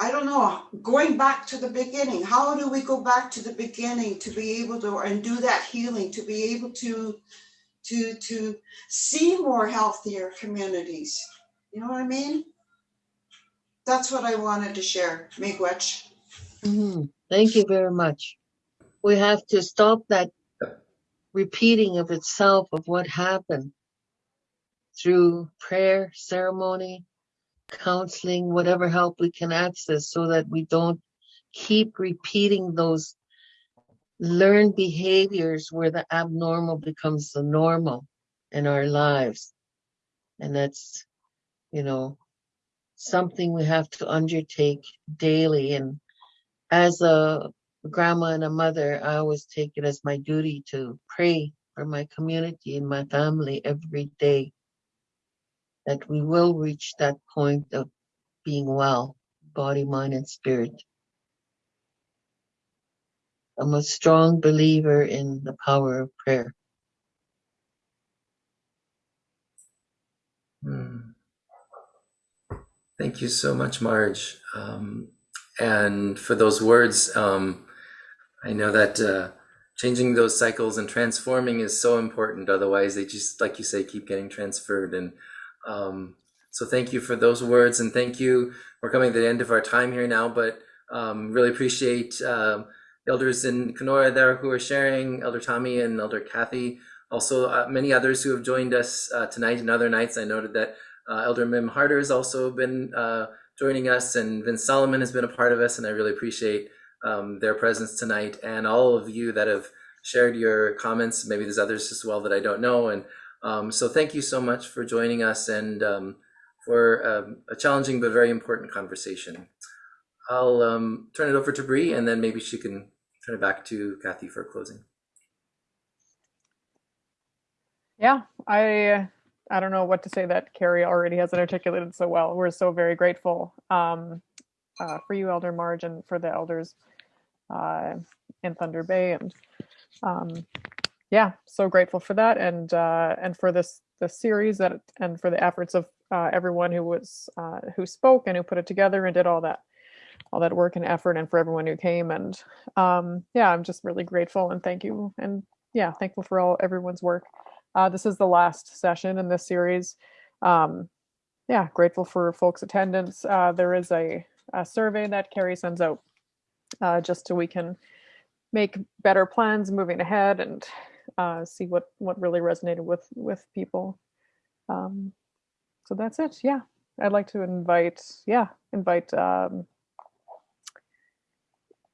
Speaker 10: I don't know, going back to the beginning, how do we go back to the beginning to be able to and do that healing, to be able to to to see more healthier communities? You know what I mean? That's what I wanted to share. Miigwech.
Speaker 3: Mhm. Thank you very much. We have to stop that repeating of itself of what happened through prayer, ceremony, counseling, whatever help we can access so that we don't keep repeating those learned behaviors where the abnormal becomes the normal in our lives. And that's, you know, something we have to undertake daily. And as a grandma and a mother, I always take it as my duty to pray for my community and my family every day that we will reach that point of being well, body, mind, and spirit. I'm a strong believer in the power of prayer.
Speaker 5: Hmm. Thank you so much, Marge. Um, and for those words, um, I know that uh, changing those cycles and transforming is so important. Otherwise, they just, like you say, keep getting transferred. And um, so, thank you for those words, and thank you. We're coming to the end of our time here now, but um, really appreciate uh, elders in Kenora there who are sharing, Elder Tommy and Elder Kathy. Also, uh, many others who have joined us uh, tonight and other nights. I noted that uh, Elder Mim Harder has also been uh, joining us, and Vince Solomon has been a part of us, and I really appreciate um, their presence tonight, and all of you that have shared your comments. Maybe there's others as well that I don't know, and um, so thank you so much for joining us and um, for um, a challenging but very important conversation. I'll um, turn it over to Bree, and then maybe she can turn it back to Kathy for closing.
Speaker 1: Yeah, I I don't know what to say that Carrie already hasn't articulated so well. We're so very grateful um, uh, for you, Elder Marge, and for the elders uh, in Thunder Bay, and um, yeah, so grateful for that, and uh, and for this the series that and for the efforts of uh, everyone who was uh, who spoke and who put it together and did all that all that work and effort, and for everyone who came, and um, yeah, I'm just really grateful and thank you, and yeah, thankful for all everyone's work. Uh, this is the last session in this series. Um, yeah, grateful for folks' attendance. Uh, there is a, a, survey that Carrie sends out uh, just so we can make better plans moving ahead and uh, see what what really resonated with with people. Um, so that's it. Yeah, I'd like to invite yeah invite um,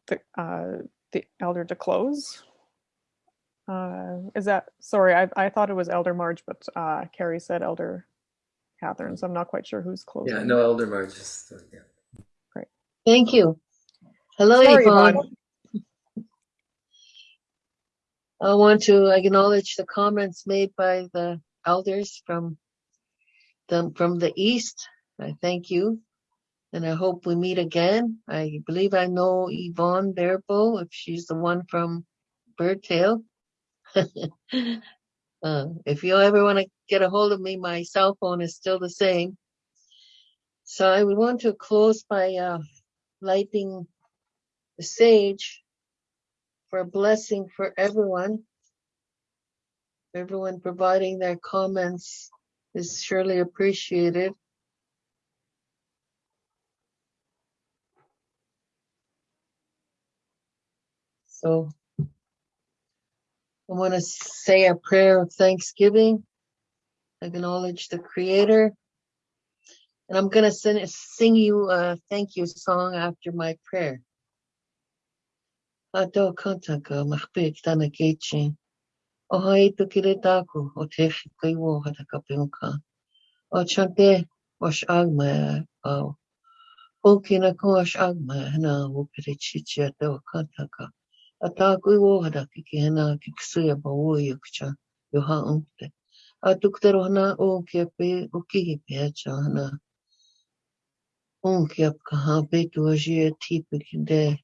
Speaker 1: the uh, the elder to close. Uh, is that sorry? I, I thought it was Elder Marge, but uh, Carrie said Elder Catherine, so I'm not quite sure who's closing.
Speaker 5: Yeah, no, Elder Marge. Just, uh, yeah.
Speaker 1: Great.
Speaker 3: Thank you. Hello,
Speaker 1: Sorry,
Speaker 3: Yvonne.
Speaker 1: Yvonne.
Speaker 3: I want to acknowledge the comments made by the elders from the, from the east. I thank you. And I hope we meet again. I believe I know Yvonne Barebo, if she's the one from Birdtail. (laughs) uh, if you ever want to get a hold of me, my cell phone is still the same. So I would want to close by uh, lighting the sage for a blessing for everyone. Everyone providing their comments is surely appreciated. So I want to say a prayer of thanksgiving, acknowledge the Creator, and I'm going to sing, sing you a thank you song after my prayer. Ato kantaka mahpik tana kechi. O hai tu kire taku o te kai wo hata kapionka. O chante o shagma o. O kina ko shagma hana wo pere chichi ato kantaka. Ata kui wo hata kiki hana kiksuya ba wo yukcha yo ha umte. Atu ktero hana o kia pe o kihi pe acha hana. O kia kaha pe tu ajia tipi kinde.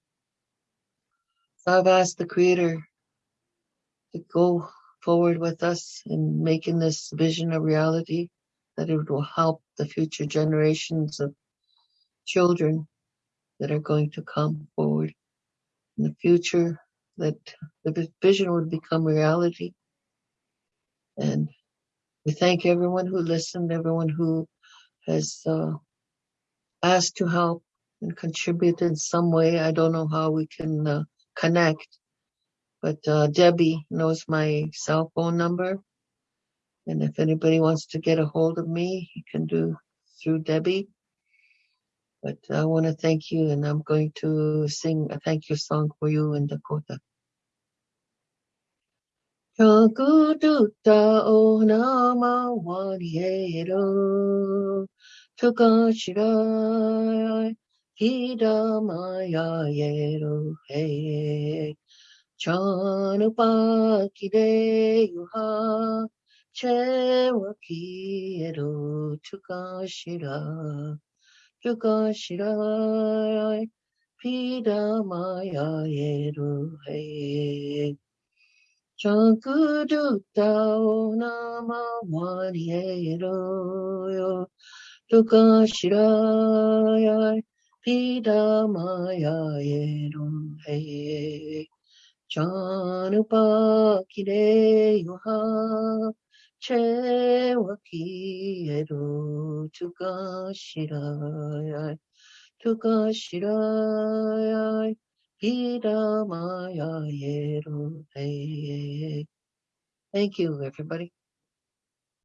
Speaker 3: I've asked the Creator to go forward with us in making this vision a reality, that it will help the future generations of children that are going to come forward in the future, that the vision would become reality. And we thank everyone who listened, everyone who has uh, asked to help and contribute in some way. I don't know how we can uh, connect. But uh, Debbie knows my cell phone number. And if anybody wants to get a hold of me, you can do through Debbie. But I want to thank you, and I'm going to sing a thank you song for you in Dakota. Chakuduta o nama waniero. Hidamayayeruhe Chanupakideyuha Chewakiyeru Tukashira Tukashira Hidamayayeruhe Chankudutao Nama Waniyeru Tukashirayai Tukashiraya Hidamaya Yero He Chanupakide Yuha Chewakiero Tukashira Tukashira Pidamaya Yero He Chankudutao Nama Waniero Tukashira Pidamaya Yero He Chanupakide Yuha Chewakiero Tukashiraya Tukashiraya Hidamaya Yero He. Thank you, everybody.